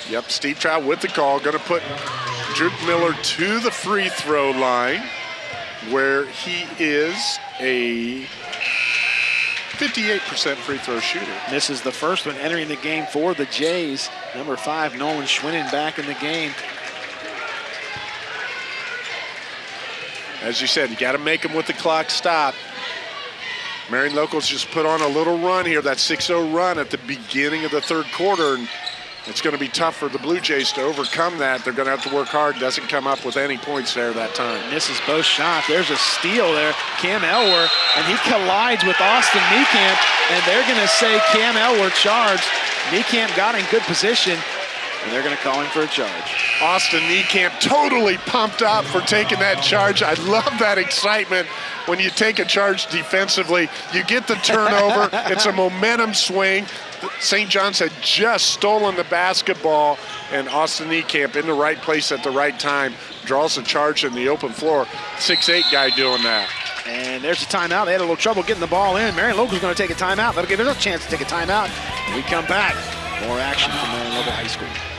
Yep, Steve Trout with the call, going to put Drew Miller to the free throw line where he is a 58% free throw shooter. This is the first one entering the game for the Jays. Number five, Nolan Schwinnen back in the game. As you said, you got to make them with the clock stop. Marion Locals just put on a little run here, that 6-0 run at the beginning of the third quarter. And it's going to be tough for the Blue Jays to overcome that. They're going to have to work hard. Doesn't come up with any points there that time. Misses both shots. There's a steal there. Cam Elwer, and he collides with Austin Niekamp, and they're going to say Cam Elwer charged. Niekamp got in good position, and they're going to call him for a charge. Austin Niekamp totally pumped up for taking that charge. I love that excitement when you take a charge defensively. You get the turnover. it's a momentum swing. St. John's had just stolen the basketball, and Austin Niekamp in the right place at the right time draws a charge in the open floor. Six-eight guy doing that. And there's a timeout. They had a little trouble getting the ball in. Marion Local's going to take a timeout. That'll give them a chance to take a timeout. When we come back. More action from Marion Local High School.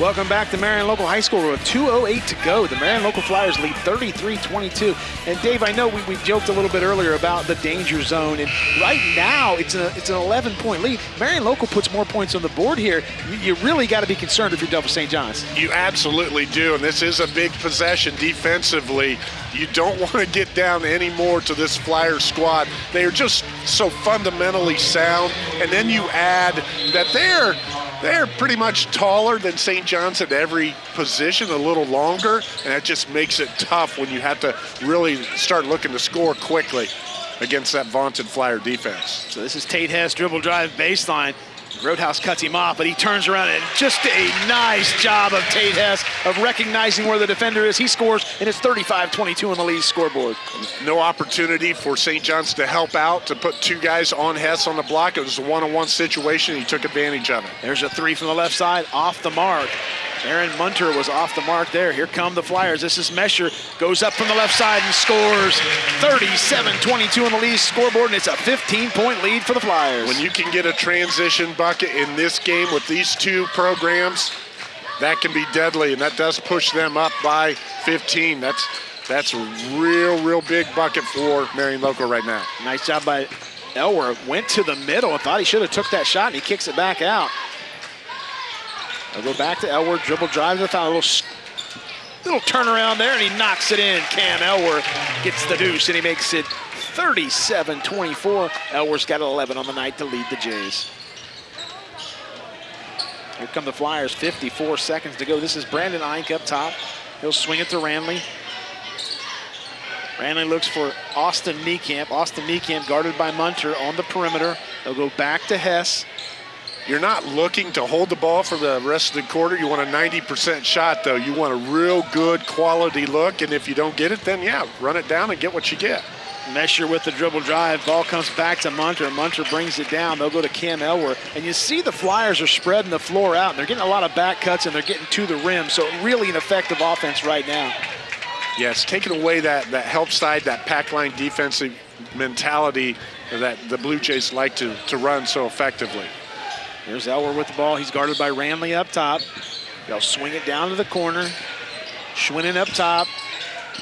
Welcome back to Marion Local High School with 2.08 to go. The Marion Local Flyers lead 33-22. And Dave, I know we, we joked a little bit earlier about the danger zone. And right now, it's, a, it's an 11-point lead. Marion Local puts more points on the board here. You, you really got to be concerned if you're Delphos St. John's. You absolutely do. And this is a big possession defensively. You don't want to get down anymore to this Flyer squad. They are just so fundamentally sound. And then you add that they're they're pretty much taller than St. John's at every position, a little longer, and that just makes it tough when you have to really start looking to score quickly against that vaunted Flyer defense. So this is Tate Hess dribble drive baseline. Grotehouse cuts him off, but he turns around and just a nice job of Tate Hess of recognizing where the defender is. He scores, and it's 35-22 on the lead scoreboard. No opportunity for St. John's to help out, to put two guys on Hess on the block. It was a one-on-one -on -one situation. He took advantage of it. There's a three from the left side, off the mark. Aaron Munter was off the mark there. Here come the Flyers. This is Mesher. Goes up from the left side and scores 37-22 on the lead scoreboard, and it's a 15-point lead for the Flyers. When you can get a transition bucket in this game with these two programs, that can be deadly, and that does push them up by 15. That's that's a real, real big bucket for Marion Local right now. Nice job by Elwer. Went to the middle and thought he should have took that shot, and he kicks it back out. I'll go back to Elwer, dribble drives the foul, a little, little turnaround there, and he knocks it in. Cam Elwer gets the deuce, and he makes it 37-24. Elwer's got 11 on the night to lead the Jays. Here come the Flyers, 54 seconds to go. This is Brandon Eink up top. He'll swing it to Ranley. Ranley looks for Austin Niekamp. Austin Niekamp guarded by Munter on the perimeter. They'll go back to Hess. You're not looking to hold the ball for the rest of the quarter. You want a 90% shot, though. You want a real good quality look, and if you don't get it, then, yeah, run it down and get what you get. Mesher with the dribble drive. Ball comes back to Munter. Munter brings it down. They'll go to Cam Elwer. And you see the Flyers are spreading the floor out. And they're getting a lot of back cuts, and they're getting to the rim. So really an effective offense right now. Yes, taking away that, that help side, that pack line defensive mentality that the Blue Jays like to, to run so effectively. There's Elwer with the ball. He's guarded by Ranley up top. They'll swing it down to the corner. Schwinnen up top.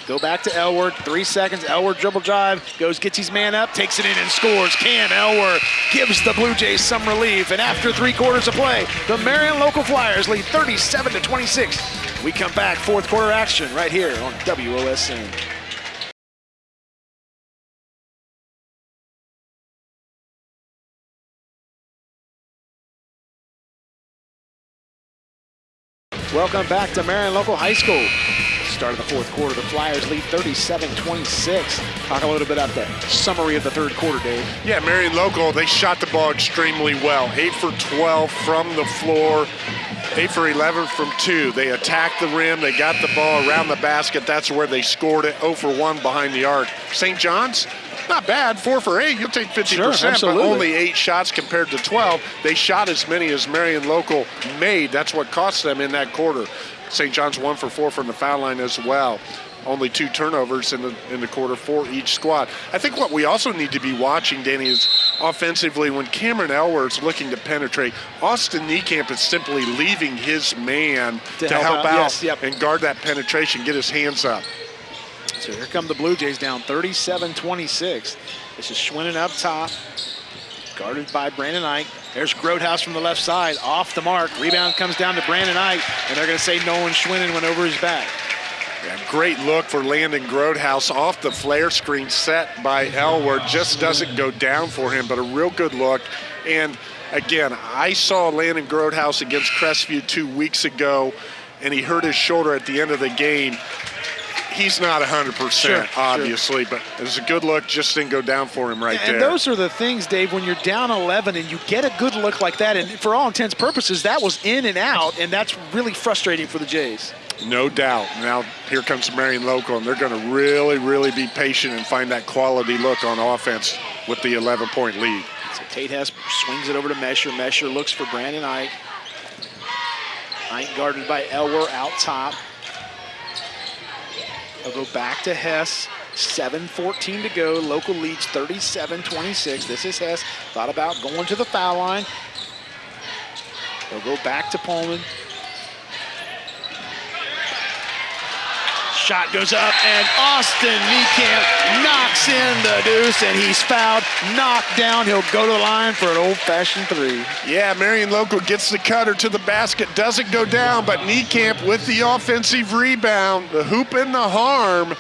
Go back to Elwer. Three seconds. Elwer dribble drive. Goes, gets his man up, takes it in and scores. Cam Elwer gives the Blue Jays some relief. And after three quarters of play, the Marion Local Flyers lead 37 to 26. We come back, fourth quarter action right here on WOSN. Welcome back to Marion Local High School. Start of the fourth quarter, the Flyers lead 37-26. Talk a little bit about the summary of the third quarter, Dave. Yeah, Marion Local, they shot the ball extremely well. 8 for 12 from the floor. 8 for 11 from two. They attacked the rim. They got the ball around the basket. That's where they scored it. 0 for 1 behind the arc. St. John's, not bad. 4 for 8. You'll take 50%, sure, but only 8 shots compared to 12. They shot as many as Marion Local made. That's what cost them in that quarter. St. John's 1 for 4 from the foul line as well only two turnovers in the in the quarter for each squad. I think what we also need to be watching, Danny, is offensively when Cameron Elwer is looking to penetrate, Austin Niekamp is simply leaving his man To to, help help, out, out, yes, yep. and guard that penetration, get his hands up. So here come the Blue Jays down 37-26. This is Schwinnen up top, guarded by Brandon Ike. There's Grotehouse from the left side, off the mark. Rebound comes down to Brandon Ike, and they're going to say Nolan Schwinnen went over his back. Yeah, great look for Landon Grotehouse off the flare screen set by Elwer. Just doesn't go down for him, but a real good look. And again, I saw Landon Grotehouse against Crestview two weeks ago, and he hurt his shoulder at the end of the game. He's not 100%, Sure, obviously, but it was a good look. Just didn't go down for him right and there. those are the things, Dave, when you're down 11 and you get a good look like that, and for all intents and purposes, that was in and out, and that's really frustrating for the Jays. No doubt. Now here comes Marion Local, and they're going to really, really be patient and find that quality look on offense with the 11-point lead. So Tate Hess swings it over to Mesher. Mesher looks for Brandon Ike. Ike guarded by Elwer out top. They'll go back to Hess. 7.14 to go. Local leads 37-26. This is Hess. Thought about going to the foul line. They'll go back to Pullman. Shot goes up, and Austin Niekamp knocks in the deuce, and he's fouled, knocked down. He'll go to the line for an old-fashioned three. Yeah, Marion Local gets the cutter to the basket, doesn't go down, but Niekamp with the offensive rebound, the hoop and the harm,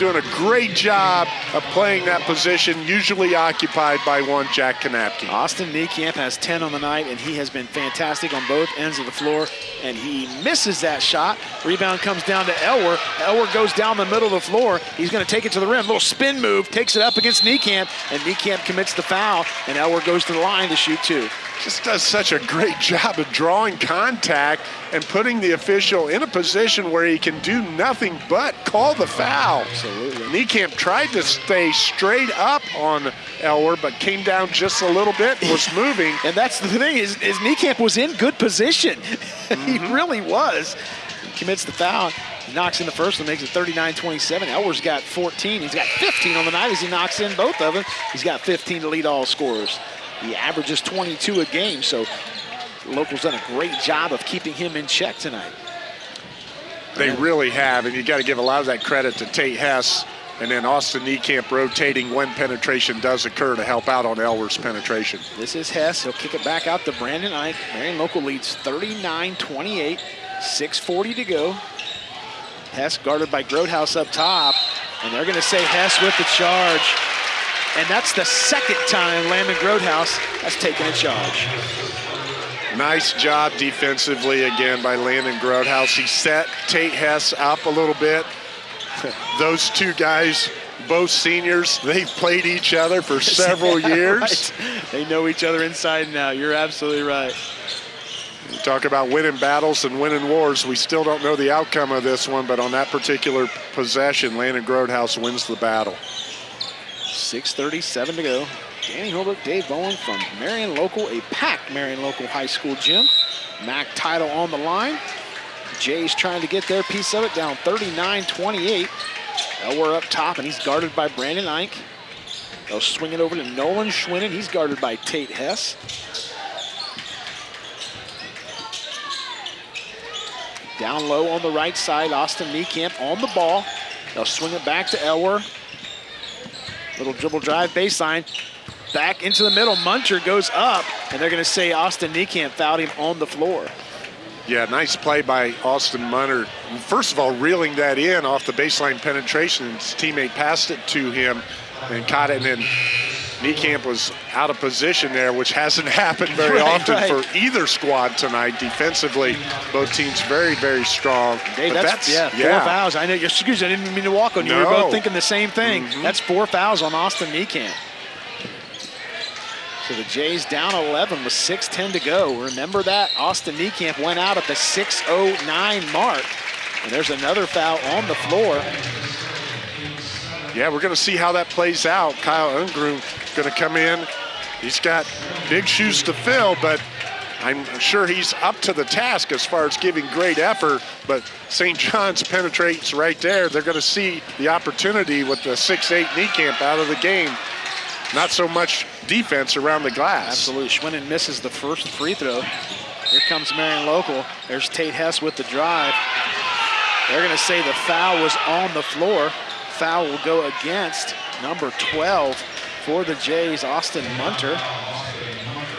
doing a great job of playing that position, usually occupied by one Jack Kanapke. Austin Niekamp has 10 on the night, and he has been fantastic on both ends of the floor, and he misses that shot. Rebound comes down to Elwer. Elwer goes down the middle of the floor. He's going to take it to the rim. Little spin move, takes it up against Niekamp, and Niekamp commits the foul, and Elwer goes to the line to shoot two. Just does such a great job of drawing contact and putting the official in a position where he can do nothing but call the foul. Absolutely. Niekamp tried to stay straight up on Elwer, but came down just a little bit, was moving. And that's the thing is, is Niekamp was in good position. he mm-hmm. really was. He commits the foul. He knocks in the first one, makes it 39-27. Elwer's got 14. He's got 15 on the night as he knocks in both of them. He's got 15 to lead all scorers. He averages 22 a game, so locals done a great job of keeping him in check tonight. They really have, and you got to give a lot of that credit to Tate Hess and then Austin Niekamp rotating when penetration does occur to help out on Elwer's penetration. This is Hess. He'll kick it back out to Brandon Ike. Marion Local leads 39-28, 6.40 to go. Hess guarded by Grotehouse up top, and they're going to say Hess with the charge. And that's the second time Landon Grotehouse has taken a charge. Nice job defensively again by Landon Grotehouse. He set Tate Hess up a little bit. Those two guys, both seniors, they've played each other for several years. Right. They know each other inside and out. You're absolutely right. You talk about winning battles and winning wars. We still don't know the outcome of this one, but on that particular possession, Landon Grotehouse wins the battle. 6.37 to go. Danny Holbrook, Dave Bowen from Marion Local, a packed Marion Local High School gym. MAC title on the line. Jays trying to get their piece of it down 39-28. Elwer up top, and he's guarded by Brandon Ike. They'll swing it over to Nolan Schwinnen. He's guarded by Tate Hess. Down low on the right side, Austin Niekamp on the ball. They'll swing it back to Elwer. Little dribble drive baseline. Back into the middle. Munter goes up, and they're going to say Austin Niekamp fouled him on the floor. Yeah, nice play by Austin Munter. First of all, reeling that in off the baseline penetration. His teammate passed it to him and caught it, and then Niekamp was out of position there, which hasn't happened very Right, often right. for either squad tonight. Defensively, both teams very, very strong. Dave, But that's, yeah, four fouls. I know. Excuse me, I didn't mean to walk on you. We were both thinking the same thing. Mhm. That's four fouls on Austin Niekamp. So the Jays down 11 with 6.10 to go. Remember that? Austin Niekamp went out at the 6.09 mark. And there's another foul on the floor. Yeah, we're going to see how that plays out. Kyle Ungrum going to come in. He's got big shoes to fill, but I'm sure he's up to the task as far as giving great effort, but St. John's penetrates right there. They're going to see the opportunity with the 6'8 camp out of the game. Not so much defense around the glass. Absolutely. Schwinnen misses the first free throw. Here comes Marion Local. There's Tate Hess with the drive. They're going to say the foul was on the floor. Foul will go against number 12 for the Jays, Austin Munter.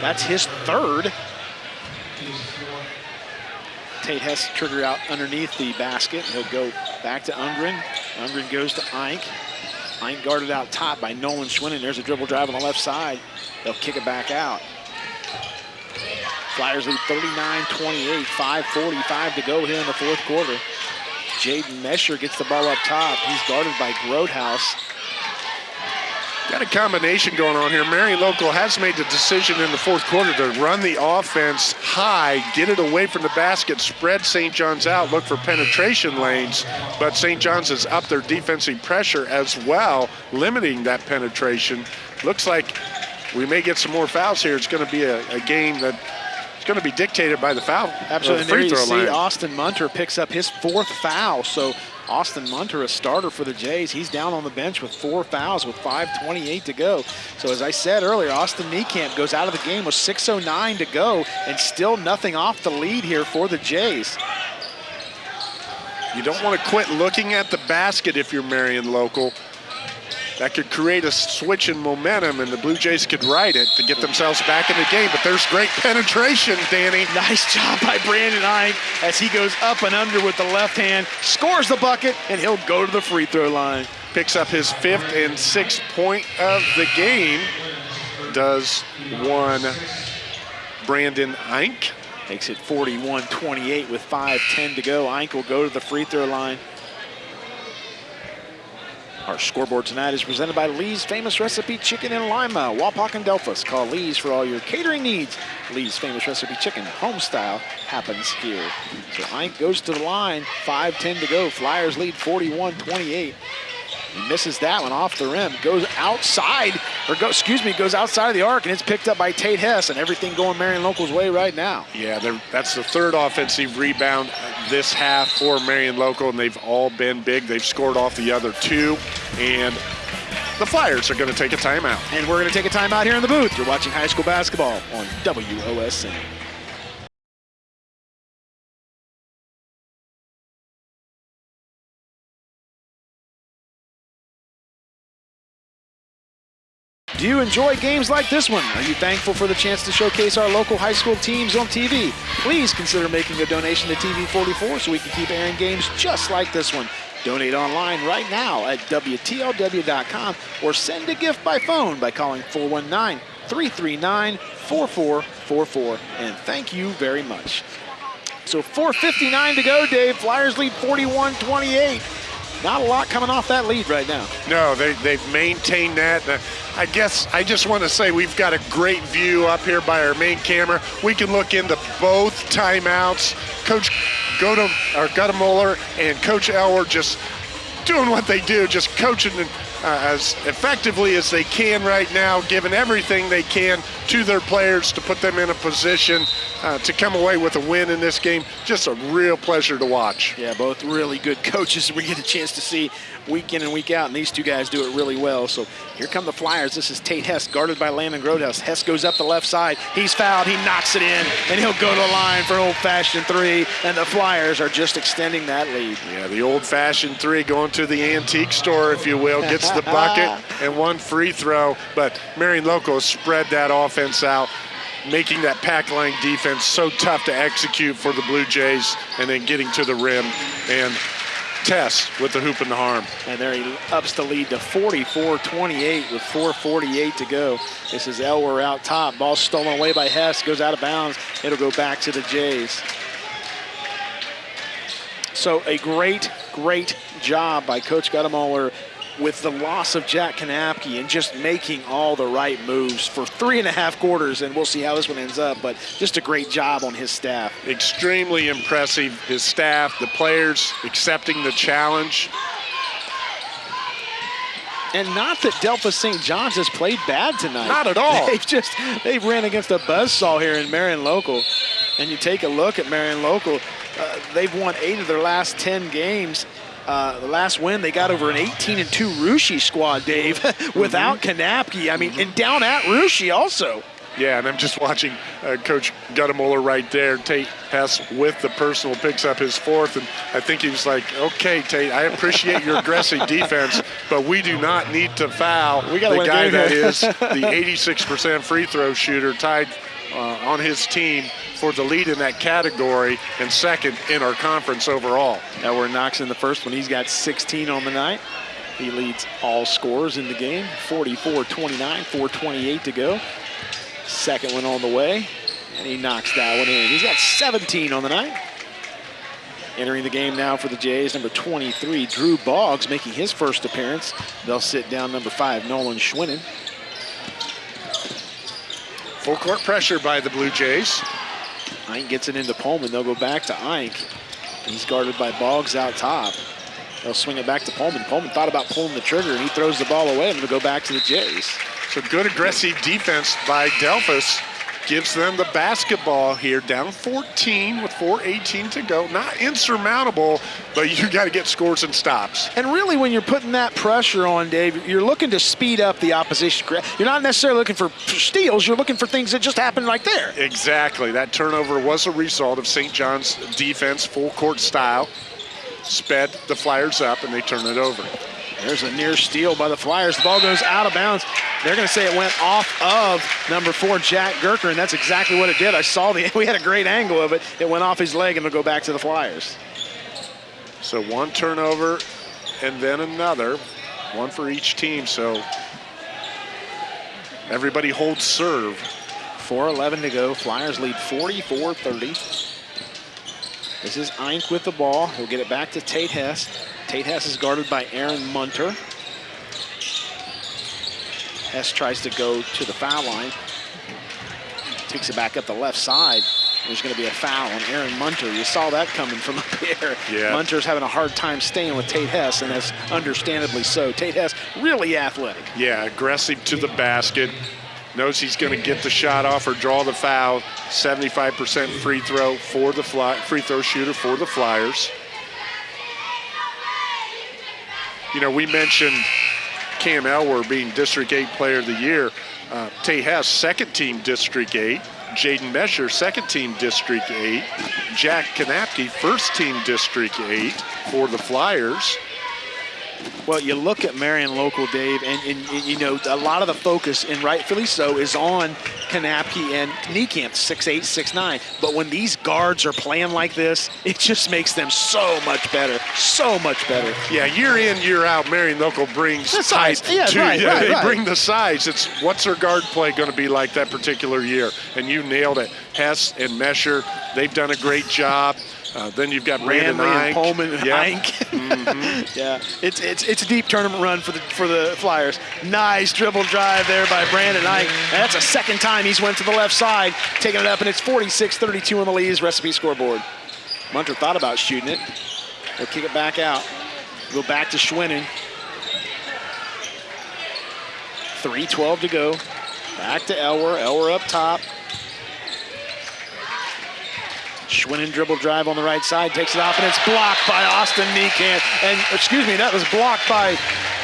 That's his third. Tate has to trigger out underneath the basket. He'll go back to Ungren. Ungren goes to Ike. Ike guarded out top by Nolan Schwinnen. There's a dribble drive on the left side. They'll kick it back out. Flyers lead 39-28, 5.45 to go here in the fourth quarter. Jaden Mesher gets the ball up top. He's guarded by Grotehouse. Got a combination going on here. Marion Local has made the decision in the fourth quarter to run the offense high, get it away from the basket, spread St. John's out, look for penetration lanes, but St. John's has upped their defensive pressure as well, limiting that penetration. Looks like we may get some more fouls here. It's going to be a, a game that it's going to be dictated by the foul. Absolutely. The free there you throw see line. Austin Munter picks up his fourth foul. So Austin Munter, a starter for the Jays, he's down on the bench with four fouls with 5.28 to go. So as I said earlier, Austin Niekamp goes out of the game with 6.09 to go and still nothing off the lead here for the Jays. You don't want to quit looking at the basket if you're Marion Local. That could create a switch in momentum, and the Blue Jays could ride it to get themselves back in the game. But there's great penetration, Danny. Nice job by Brandon Ike as he goes up and under with the left hand, scores the bucket, and he'll go to the free throw line. Picks up his fifth and sixth point of the game. Does one Brandon Ike. Makes it 41-28 with 5.10 to go. Ike will go to the free throw line. Our scoreboard tonight is presented by Lee's Famous Recipe Chicken in Lima, Wapak and Delphos. Call Lee's for all your catering needs. Lee's Famous Recipe Chicken, home style, happens here. So Ike goes to the line, 5-10 to go. Flyers lead 41-28. He misses that one off the rim, goes outside, or go, excuse me, goes outside of the arc, and it's picked up by Tate Hess, and everything going Marion Local's way right now. Yeah, that's the third offensive rebound this half for Marion Local, and they've all been big. They've scored off the other two, and the Flyers are going to take a timeout. And we're going to take a timeout here in the booth. You're watching high school basketball on WOSN. Do you enjoy games like this one? Are you thankful for the chance to showcase our local high school teams on TV? Please consider making a donation to TV44 so we can keep airing games just like this one. Donate online right now at WTLW.com or send a gift by phone by calling 419 339 4444. And thank you very much. So 4.59 to go, Dave. Flyers lead 41 28. Not a lot coming off that lead right now. No, they, they've maintained that. Uh, I guess I just want to say we've got a great view up here by our main camera. We can look into both timeouts. Coach Godem, or and Coach Elwer just doing what they do, just coaching uh, as effectively as they can right now, giving everything they can to their players to put them in a position uh, to come away with a win in this game. Just a real pleasure to watch. Yeah, both really good coaches we get a chance to see week in and week out, and these two guys do it really well. So here come the Flyers. This is Tate Hess, guarded by Landon Grotehouse. Hess goes up the left side. He's fouled. He knocks it in, and he'll go to the line for an old-fashioned three, and the Flyers are just extending that lead. Yeah, the old-fashioned three going to the antique store, if you will, gets the bucket and one free throw. But Marion Local spread that offense out, making that pack line defense so tough to execute for the Blue Jays, and then getting to the rim and Hess with the hoop and the harm. And there he ups the lead to 44-28 with 4.48 to go. This is Elwer out top. Ball stolen away by Hess. Goes out of bounds. It'll go back to the Jays. So a great, great job by Coach Guttamuller with the loss of Jack Kanapke and just making all the right moves for three and a half quarters, and we'll see how this one ends up, but just a great job on his staff. Extremely impressive. His staff, the players accepting the challenge. And not that Delphos St. John's has played bad tonight. Not at all. They've just, they've ran against a buzzsaw here in Marion Local. And you take a look at Marion Local, uh, they've won eight of their last 10 games. Uh, the last win, they got over an 18 and 2 Russia squad, Dave, without mm. Kanapke. I mean, and down at Russia also. Yeah, and I'm just watching uh, Coach Guttemuller right there. Tate Hess with the personal picks up his fourth, and I think he was like, "Okay, Tate, I appreciate your aggressive defense, but we do not need to foul we got the guy that is the 86% free throw shooter, tied uh, on his team for the lead in that category and second in our conference overall. Now we're knocks in the first one. He's got 16 on the night. He leads all scorers in the game, 44-29, 4.28 to go. Second one on the way, and he knocks that one in. He's got 17 on the night. Entering the game now for the Jays, number 23, Drew Boggs, making his first appearance. They'll sit down number five, Nolan Schwinnen. Full court pressure by the Blue Jays. Ike gets it into Pullman. They'll go back to Ike. He's guarded by Boggs out top. They'll swing it back to Pullman. Pullman thought about pulling the trigger, and he throws the ball away, and it'll go back to the Jays. So good aggressive defense by Delphos gives them the basketball here, down 14 with 4.18 to go. Not insurmountable, but you got to get scores and stops. And really, when you're putting that pressure on, Dave, you're looking to speed up the opposition. You're not necessarily looking for steals. You're looking for things that just happen right there. Exactly. That turnover was a result of St. John's defense, full court style. Sped the Flyers up, and they turn it over. There's a near steal by the Flyers. The ball goes out of bounds. They're going to say it went off of number four, Jack Gerker, and that's exactly what it did. I saw the, we had a great angle of it. It went off his leg and it'll go back to the Flyers. So one turnover and then another, one for each team. So everybody holds serve. 4.11 to go. Flyers lead 44-30. This is Eyink with the ball. He'll get it back to Tate Hess. Tate Hess is guarded by Aaron Munter. Hess tries to go to the foul line. Takes it back up the left side. There's going to be a foul on Aaron Munter. You saw that coming from up here. Yeah. Munter's having a hard time staying with Tate Hess, and that's understandably so. Tate Hess, really athletic. Yeah, aggressive to the basket. Knows he's going to get the shot off or draw the foul. 75% free throw for the fly, free throw shooter for the Flyers. You know, we mentioned Cam Elwer being District 8 Player of the Year. Uh, Tate Hess, second team District 8. Jaden Mesher, second team District 8. Jack Kanapke, first team District 8 for the Flyers. Well, you look at Marion Local, Dave, and, and, and, you know, a lot of the focus, and rightfully so, is on Kanapke and Niekamp, six eight, six nine. But when these guards are playing like this, it just makes them so much better, so much better. Yeah, year in, year out, Marion Local brings the size. to, yeah, right, yeah, right, they right. bring the size. It's what's their guard play going to be like that particular year? And you nailed it. Hess and Mesher, they've done a great job. Uh, then you've got Brandon Ike. and Pullman and yeah. Mm-hmm. yeah, it's it's it's a deep tournament run for the for the Flyers. Nice dribble drive there by Brandon Ike. And that's a second time he's went to the left side, taking it up, and it's 46-32 on the Lee's recipe scoreboard. Munter thought about shooting it. He'll kick it back out. Go back to Schwinnen. 3.12 to go. Back to Elwer. Elwer up top. Schwinnen dribble drive on the right side, takes it off, and it's blocked by Austin Niekamp. And, excuse me, that was blocked by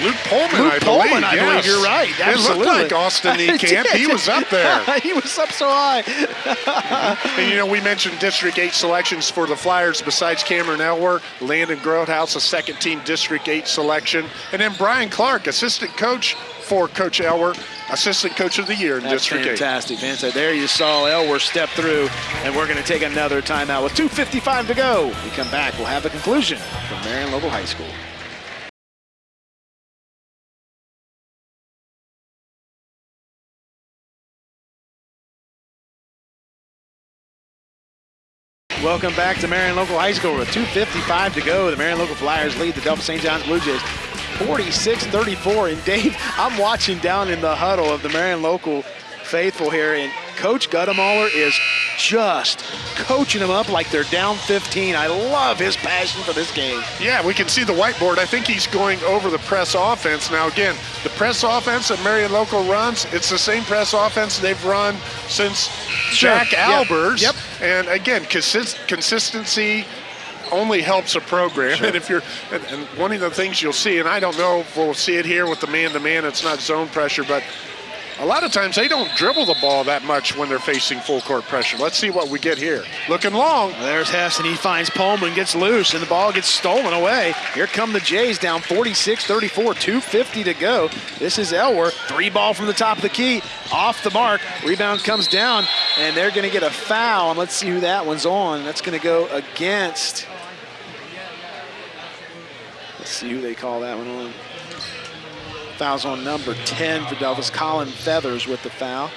Luke Pullman, Luke I Pullman, believe. I yes. believe. You're right. Absolutely. It looked like Austin Niekamp. he was up there. he was up so high. and, you know, we mentioned District 8 selections for the Flyers besides Cameron Elwer, Landon Grotehouse, a second-team District 8 selection, and then Brian Clark, assistant coach for Coach Elwer, assistant coach of the year in That's District fantastic, fantastic. There you saw Elwer step through, and we're going to take another timeout with 2.55 to go. We come back, we'll have the conclusion from Marion Local High School. Welcome back to Marion Local High School with 2.55 to go. The Marion Local Flyers lead the Delta St. John's Blue Jays 46-34. And Dave, I'm watching down in the huddle of the Marion Local faithful here, and Coach Goettemoeller is just coaching them up like they're down 15. I love his passion for this game. Yeah, we can see the whiteboard. I think he's going over the press offense. Now, again, the press offense that Marion Local runs, it's the same press offense they've run since sure. Jack Albers. Yep. And again, consist consistency only helps a program. Sure. And if you're, and, and, one of the things you'll see, and I don't know if we'll see it here with the man-to-man, -man, it's not zone pressure, but a lot of times they don't dribble the ball that much when they're facing full court pressure. Let's see what we get here. Looking long. There's Hess, and he finds Pullman, gets loose, and the ball gets stolen away. Here come the Jays down 46-34, 2.50 to go. This is Elwer, three ball from the top of the key, off the mark. Rebound comes down, and they're gonna get a foul, and let's see who that one's on. That's gonna go against, let's see who they call that one on. Fouls on number 10 for Delphos. Colin Feathers with the foul.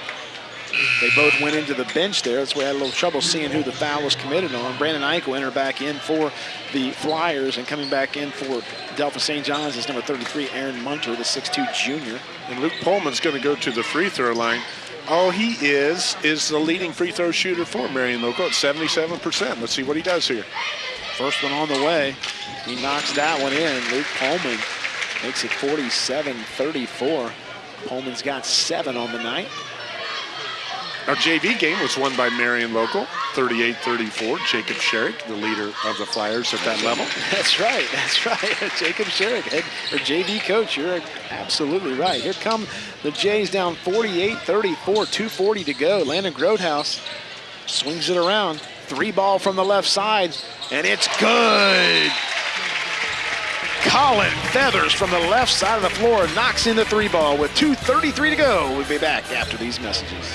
They both went into the bench there. That's why I had a little trouble seeing who the foul was committed on. Brandon Eichel entered back in for the Flyers and coming back in for Delphos St. John's is number 33, Aaron Munter, the 6'2 junior. And Luke Pullman's going to go to the free throw line. All he is is the leading free throw shooter for Marion Local at 77%. Let's see what he does here. First one on the way. He knocks that one in. Luke Pullman Makes it 47-34. Pullman's got seven on the night. Our JV game was won by Marion Local, 38-34. Jacob Sherrick, the leader of the Flyers at that level. That's right, that's right. Jacob Sherrick, head, or JV coach, you're absolutely right. Here come the Jays down 48-34, 2.40 to go. Landon Grotehouse swings it around. Three ball from the left side, and it's good. Colin Feathers from the left side of the floor knocks in the three ball with 2.33 to go. We'll be back after these messages.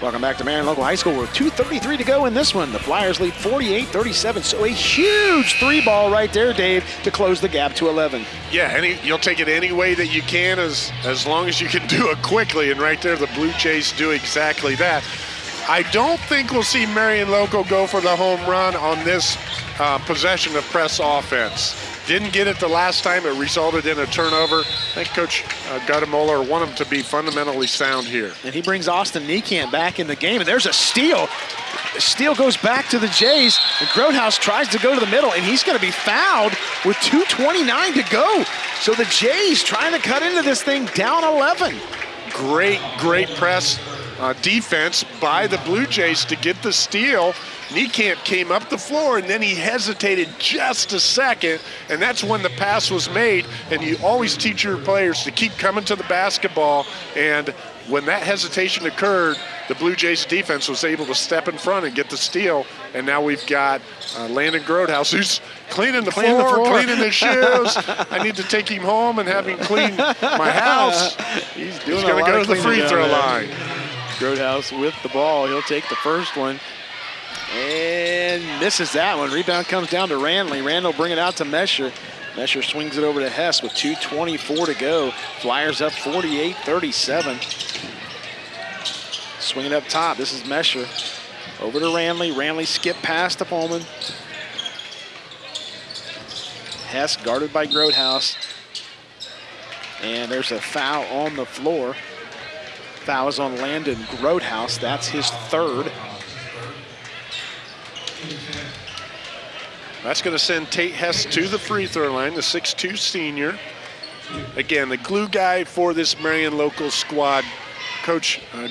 Welcome back to Marion Local High School with 2.33 to go in this one. The Flyers lead 48-37, so a huge three ball right there, Dave, to close the gap to 11. Yeah, any, you'll take it any way that you can as, as long as you can do it quickly, and right there the Blue Jays do exactly that. I don't think we'll see Marion Local go for the home run on this uh, possession of press offense. Didn't get it the last time. It resulted in a turnover. I think Coach uh, Goettemoeller want him to be fundamentally sound here. And he brings Austin Niekamp back in the game, and there's a steal. The steal goes back to the Jays, and Grotehouse tries to go to the middle, and he's going to be fouled with 2.29 to go. So the Jays trying to cut into this thing down 11. Great, great press uh, defense by the Blue Jays to get the steal. Niekamp came up the floor and then he hesitated just a second, and that's when the pass was made. And you always teach your players to keep coming to the basketball. And when that hesitation occurred, the Blue Jays defense was able to step in front and get the steal. And now we've got uh, Landon Grotehouse who's cleaning the, Clean floor, the floor, cleaning his shoes. I need to take him home and have him clean my house. He's doing He's going to go to the free throw line. Grotehouse with the ball. He'll take the first one and misses that one. Rebound comes down to Ranley. Ranley bring it out to Mesher. Mesher swings it over to Hess with 2.24 to go. Flyers up 48-37. Swinging up top, this is Mesher. Over to Ranley. Ranley skip past to Pullman. Hess guarded by Grotehouse. And there's a foul on the floor. Foul is on Landon Grotehouse. That's his third. That's going to send Tate Hess to the free throw line, the 6'2 senior. Again, the glue guy for this Marion local squad. Coach uh,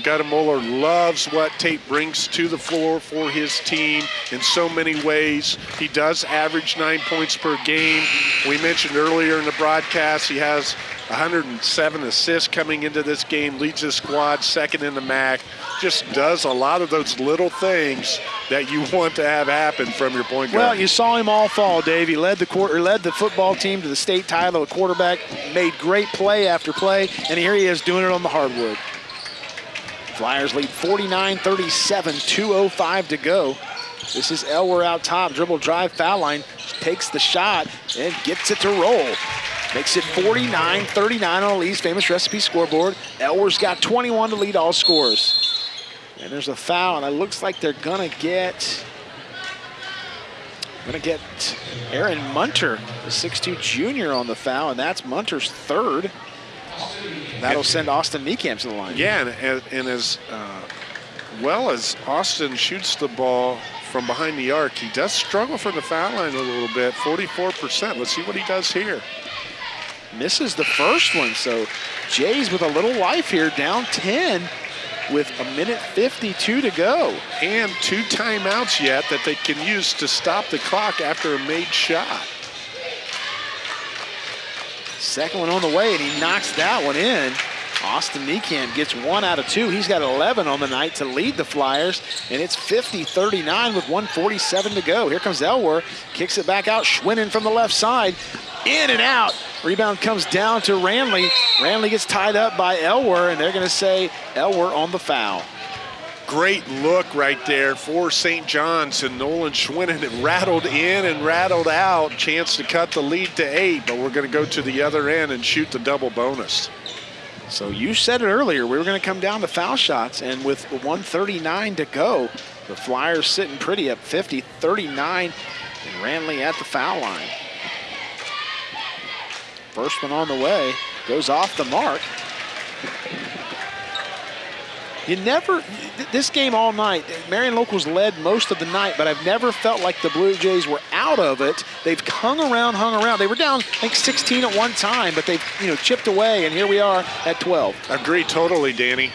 loves what Tate brings to the floor for his team in so many ways. He does average nine points per game. We mentioned earlier in the broadcast he has 107 assists coming into this game, leads his squad second in the MAC. Just does a lot of those little things that you want to have happen from your point guard. Well, you saw him all fall, Dave. He led the quarter, led the football team to the state title. A quarterback made great play after play, and here he is doing it on the hardwood. Flyers lead 49-37, 2.05 to go. This is Elwer out top, dribble drive, foul line, takes the shot and gets it to roll. Makes it 49-39 on Lee's famous recipe scoreboard. Elwer's got 21 to lead all scores. And there's a foul, and it looks like they're gonna get gonna get Aaron Munter, the 6'2 junior on the foul, and that's Munter's third. That'll send Austin Niekamp to the line. Yeah, and, and as uh, well as Austin shoots the ball from behind the arc, he does struggle from the foul line a little bit, 44%. Let's see what he does here misses the first one. So Jays with a little life here, down 10 with a minute 52 to go. And two timeouts yet that they can use to stop the clock after a made shot. Second one on the way, and he knocks that one in. Austin Niekamp gets one out of two. He's got 11 on the night to lead the Flyers, and it's 50-39 with 147 to go. Here comes Elwer, kicks it back out, Schwinnen from the left side, in and out. Rebound comes down to Ranley. Ranley gets tied up by Elwer, and they're going to say Elwer on the foul. Great look right there for St. John's and Nolan Schwinnen. It rattled in and rattled out. Chance to cut the lead to eight, but we're going to go to the other end and shoot the double bonus. So you said it earlier, we were going to come down to foul shots, and with 139 to go, the Flyers sitting pretty at 50-39, and Ranley at the foul line. First one on the way, goes off the mark. You never, this game all night, Marion Locals led most of the night, but I've never felt like the Blue Jays were out of it. They've hung around, hung around. They were down, I think, 16 at one time, but they've, you know, chipped away, and here we are at 12. Agree totally, Danny.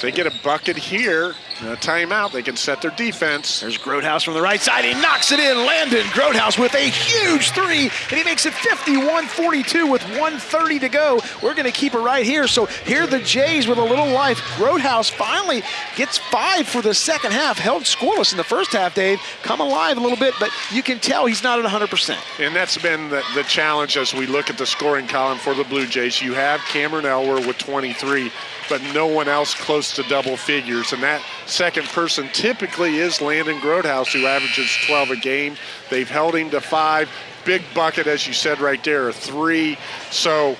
They get a bucket here, a timeout, they can set their defense. There's Grotehouse from the right side. He knocks it in. Landon Grotehouse with a huge three, and he makes it 51-42 with 130 to go. We're going to keep it right here. So here the Jays with a little life. Grotehouse finally gets five for the second half. Held scoreless in the first half, Dave. Come alive a little bit, but you can tell he's not at 100%. And that's been the, the challenge as we look at the scoring column for the Blue Jays. You have Cameron Elwer with 23 but no one else close to double figures. And that second person typically is Landon Grotehouse, who averages 12 a game. They've held him to five. Big bucket, as you said right there, a three. So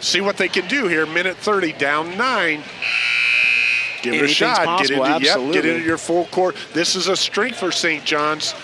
see what they can do here. Minute 30, down nine. Give it a shot. Possible, get into, yep, get into your full court. This is a strength for St. John's.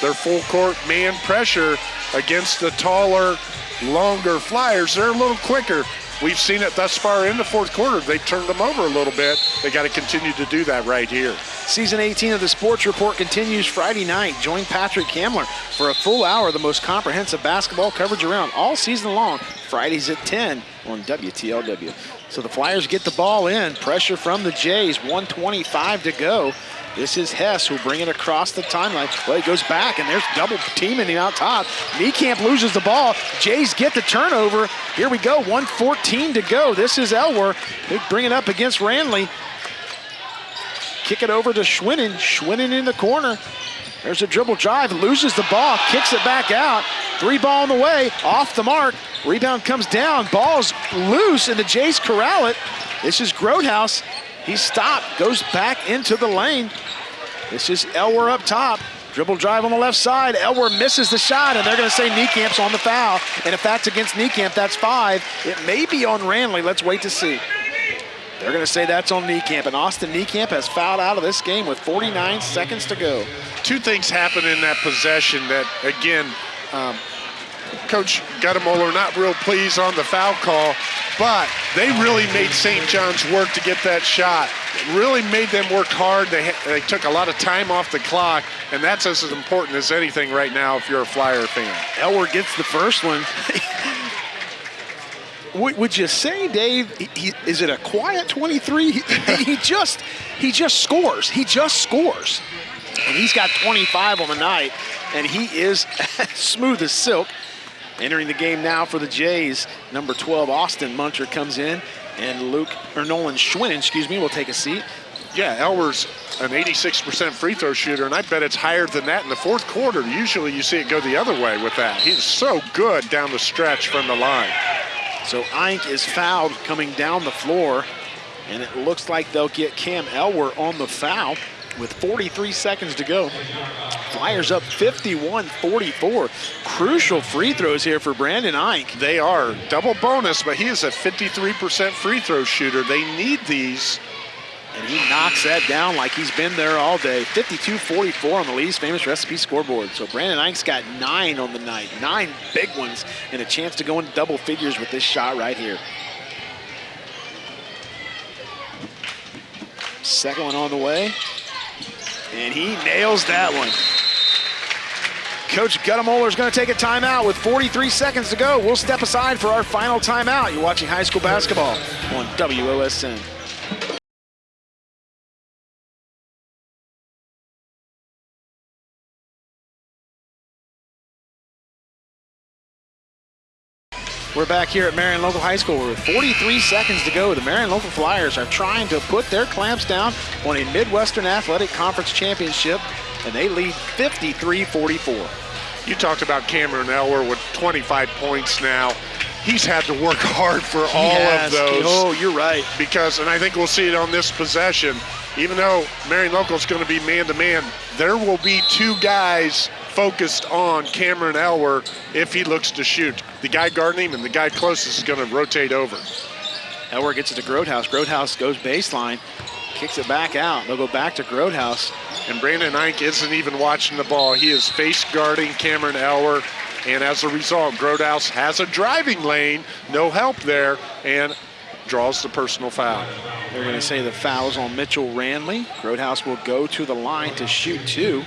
Their full court man pressure against the taller, longer Flyers. They're a little quicker. We've seen it thus far in the fourth quarter. They turned them over a little bit. They got to continue to do that right here. Season 18 of the Sports Report continues Friday night. Join Patrick Kamler for a full hour of the most comprehensive basketball coverage around all season long. Fridays at 10 on WTLW. So the Flyers get the ball in. Pressure from the Jays. 125 to go. This is Hess who bring it across the timeline. Well, he goes back, and there's double teaming him out top. Niekamp loses the ball. Jays get the turnover. Here we go, 114 to go. This is Elwer. They bring it up against Ranley. Kick it over to Schwinnen. Schwinnen in the corner. There's a dribble drive, loses the ball, kicks it back out. Three ball on the way, off the mark. Rebound comes down, ball's loose, and the Jays corral it. This is Grotehouse. He stopped, goes back into the lane. This is Elwer up top. Dribble drive on the left side. Elwer misses the shot, and they're going to say Niekamp's on the foul. And if that's against Niekamp, that's five. It may be on Ranley. Let's wait to see. They're going to say that's on Niekamp, and Austin Niekamp has fouled out of this game with 49 seconds to go. Two things happen in that possession that, again, um, Coach Goettemoeller not real pleased on the foul call, but they really made St. John's work to get that shot. It really made them work hard. They, they took a lot of time off the clock, and that's as important as anything right now if you're a Flyer fan. Elwer gets the first one. would you say, Dave? He, he, is it a quiet 23? He, he, just he just scores. He just scores, and he's got 25 on the night, and he is smooth as silk. Entering the game now for the Jays, number 12 Austin Munter comes in, and Luke or Nolan Schwinnen, excuse me, will take a seat. Yeah, Elwer's an 86% free throw shooter, and I bet it's higher than that in the fourth quarter. Usually you see it go the other way with that. He's so good down the stretch from the line. So Eyink is fouled coming down the floor, and it looks like they'll get Cam Elwer on the foul with 43 seconds to go. Flyers up 51-44. Crucial free throws here for Brandon Eyink. They are. Double bonus, but he is a 53% free throw shooter. They need these and he knocks that down like he's been there all day. 52-44 on the Lee's Famous Recipe scoreboard. So Brandon Eyink's got nine on the night, nine big ones, and a chance to go into double figures with this shot right here. Second one on the way, and he nails that one. Coach Goettemoeller is going to take a timeout with 43 seconds to go. We'll step aside for our final timeout. You're watching high school basketball on WOSN. We're back here at Marion Local High School with 43 seconds to go. The Marion Local Flyers are trying to put their clamps down on a Midwestern Athletic Conference Championship, and they lead 53-44. You talked about Cameron Elwer with 25 points now. He's had to work hard for he all has. of those. Oh, you're right. Because, and I think we'll see it on this possession, even though Marion Local is going to be man-to-man, -man, there will be two guys focused on Cameron Elwer if he looks to shoot. The guy guarding him and the guy closest is going to rotate over. Elwer gets it to Grotehouse. Grotehouse goes baseline, kicks it back out. They'll go back to Grotehouse. And Brandon Eyink isn't even watching the ball. He is face guarding Cameron Elwer. And as a result, Grotehouse has a driving lane, no help there, and draws the personal foul. They're going to say the foul's on Mitchell Ranley. Grotehouse will go to the line to shoot two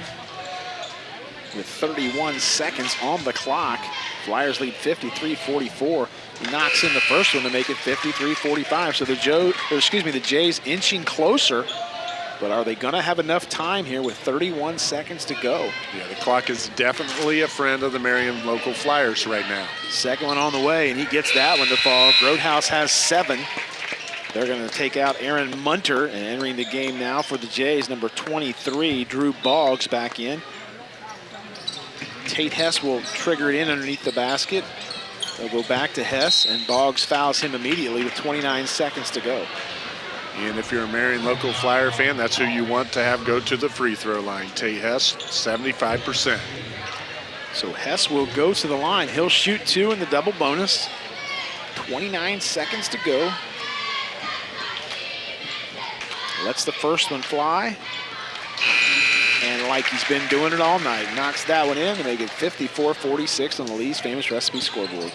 with 31 seconds on the clock. Flyers lead 53-44. He knocks in the first one to make it 53-45. So the Joe, excuse me, the Jays inching closer. But are they going to have enough time here with 31 seconds to go? Yeah, the clock is definitely a friend of the Marion local Flyers right now. Second one on the way, and he gets that one to fall. Grotehouse has seven. They're going to take out Aaron Munter, and entering the game now for the Jays, number 23, Drew Boggs back in. Tate Hess will trigger it in underneath the basket. They'll go back to Hess, and Boggs fouls him immediately with 29 seconds to go. And if you're a Marion local Flyer fan, that's who you want to have go to the free throw line. Tate Hess, 75%. So Hess will go to the line. He'll shoot two in the double bonus. 29 seconds to go. Lets the first one fly. And like he's been doing it all night, knocks that one in to make it 54-46 on the Lee's famous recipe scoreboard.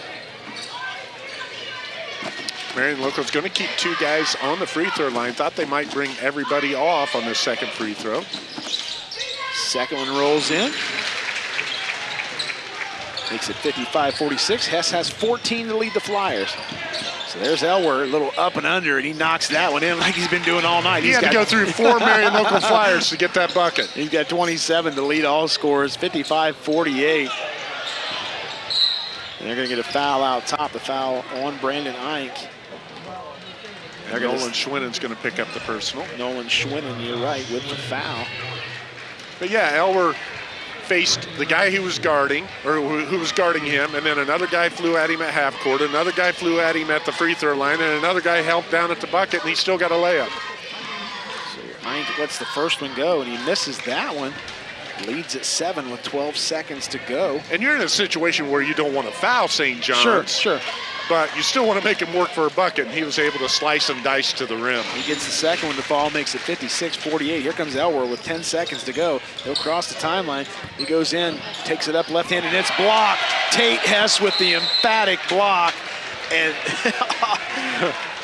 Marion Local's going to keep two guys on the free throw line. Thought they might bring everybody off on the second free throw. Second one rolls in. Makes it 55-46. Hess has 14 to lead the Flyers. So there's Elwer, a little up and under, and he knocks that one in like he's been doing all night. He he's had to go through four Marion local Flyers to get that bucket. He's got 27 to lead all scores, 55-48. And they're going to get a foul out top, the foul on Brandon Eyink. And Nolan Schwinnen's going to pick up the personal. Nolan Schwinnen, you're right, with the foul. But yeah, Elwer faced the guy he was guarding, or who, was guarding him, and then another guy flew at him at half court, another guy flew at him at the free throw line, and another guy helped down at the bucket, and he still got a layup. So Eyink lets the first one go, and he misses that one. Leads at seven with 12 seconds to go. And you're in a situation where you don't want to foul St. John's. Sure, sure but you still want to make him work for a bucket, and he was able to slice and dice to the rim. He gets the second one to fall, makes it 56-48. Here comes Elwer with 10 seconds to go. He'll cross the timeline. He goes in, takes it up left-handed, and it's blocked. Tate Hess with the emphatic block. And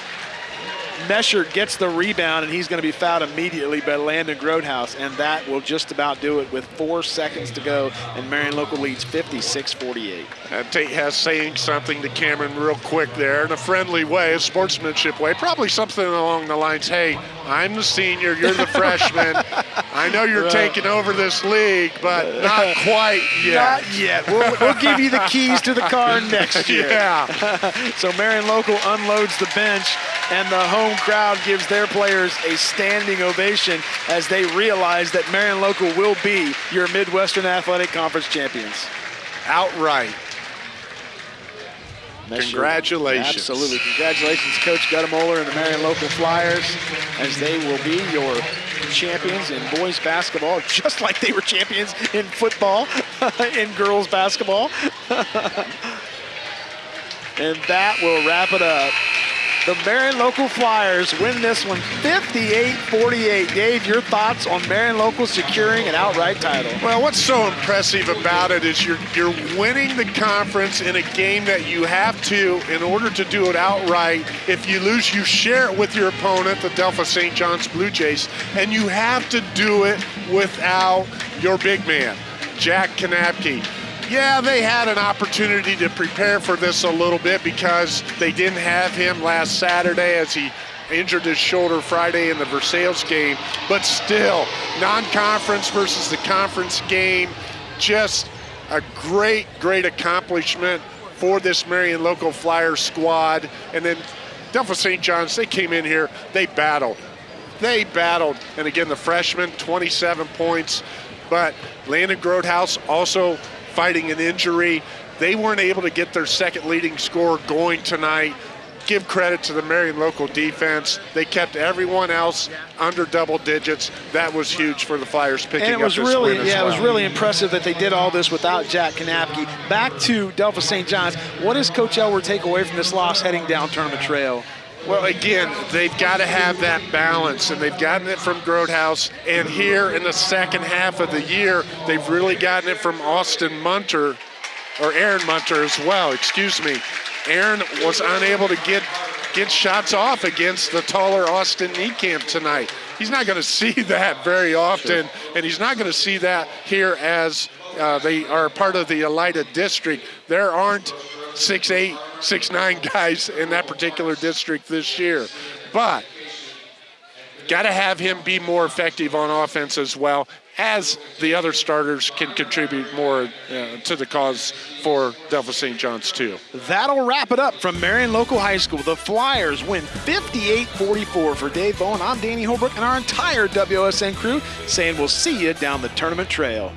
Mesher gets the rebound, and he's going to be fouled immediately by Landon Grotehouse, and that will just about do it with four seconds to go, and Marion Local leads 56-48. And Tate has saying something to Cameron real quick there in a friendly way, a sportsmanship way, probably something along the lines, hey, I'm the senior, you're the freshman. I know you're right. taking over this league, but not quite yet. Not yet. We'll, we'll give you the keys to the car next year. yeah. so Marion Local unloads the bench, and the home crowd gives their players a standing ovation as they realize that Marion Local will be your Midwestern Athletic Conference champions. Outright. Congratulations. Absolutely. Congratulations, Coach Goettemoeller and the Marion Local Flyers, as they will be your champions in boys basketball, just like they were champions in football, in girls basketball. and that will wrap it up. The Marion Local Flyers win this one 58-48. Dave, your thoughts on Marion Local securing an outright title? Well, what's so impressive about it is you're, you're winning the conference in a game that you have to, in order to do it outright, if you lose, you share it with your opponent, the Delphos St. John's Blue Jays, and you have to do it without your big man, Jack Kanapke yeah, they had an opportunity to prepare for this a little bit because they didn't have him last Saturday as he injured his shoulder Friday in the Versailles game. But still, non-conference versus the conference game, just a great, great accomplishment for this Marion Local Flyers squad. And then Delphos St. John's, they came in here, they battled. They battled. And again, the freshman, 27 points. But Landon Grotehouse also fighting an injury. They weren't able to get their second leading scorer going tonight. Give credit to the Marion local defense. They kept everyone else under double digits. That was huge for the Flyers picking and it was up this really, win Yeah, well. it was really impressive that they did all this without Jack Kanapke. Back to Delphos St. John's. What does Coach Elwer take away from this loss heading down tournament trail? Well, again, they've got to have that balance, and they've gotten it from Grotehouse. And here in the second half of the year, they've really gotten it from Austin Munter, or Aaron Munter as well, excuse me. Aaron was unable to get get shots off against the taller Austin Niekamp tonight. He's not going to see that very often, sure. and he's not going to see that here as uh, they are part of the Elida district. There aren't six eight, six nine guys in that particular district this year. But got to have him be more effective on offense as well as the other starters can contribute more uh, to the cause for Delphos St. John's too. That'll wrap it up from Marion Local High School. The Flyers win 58-44 for Dave Bowen. I'm Danny Holbrook and our entire WSN crew saying we'll see you down the tournament trail.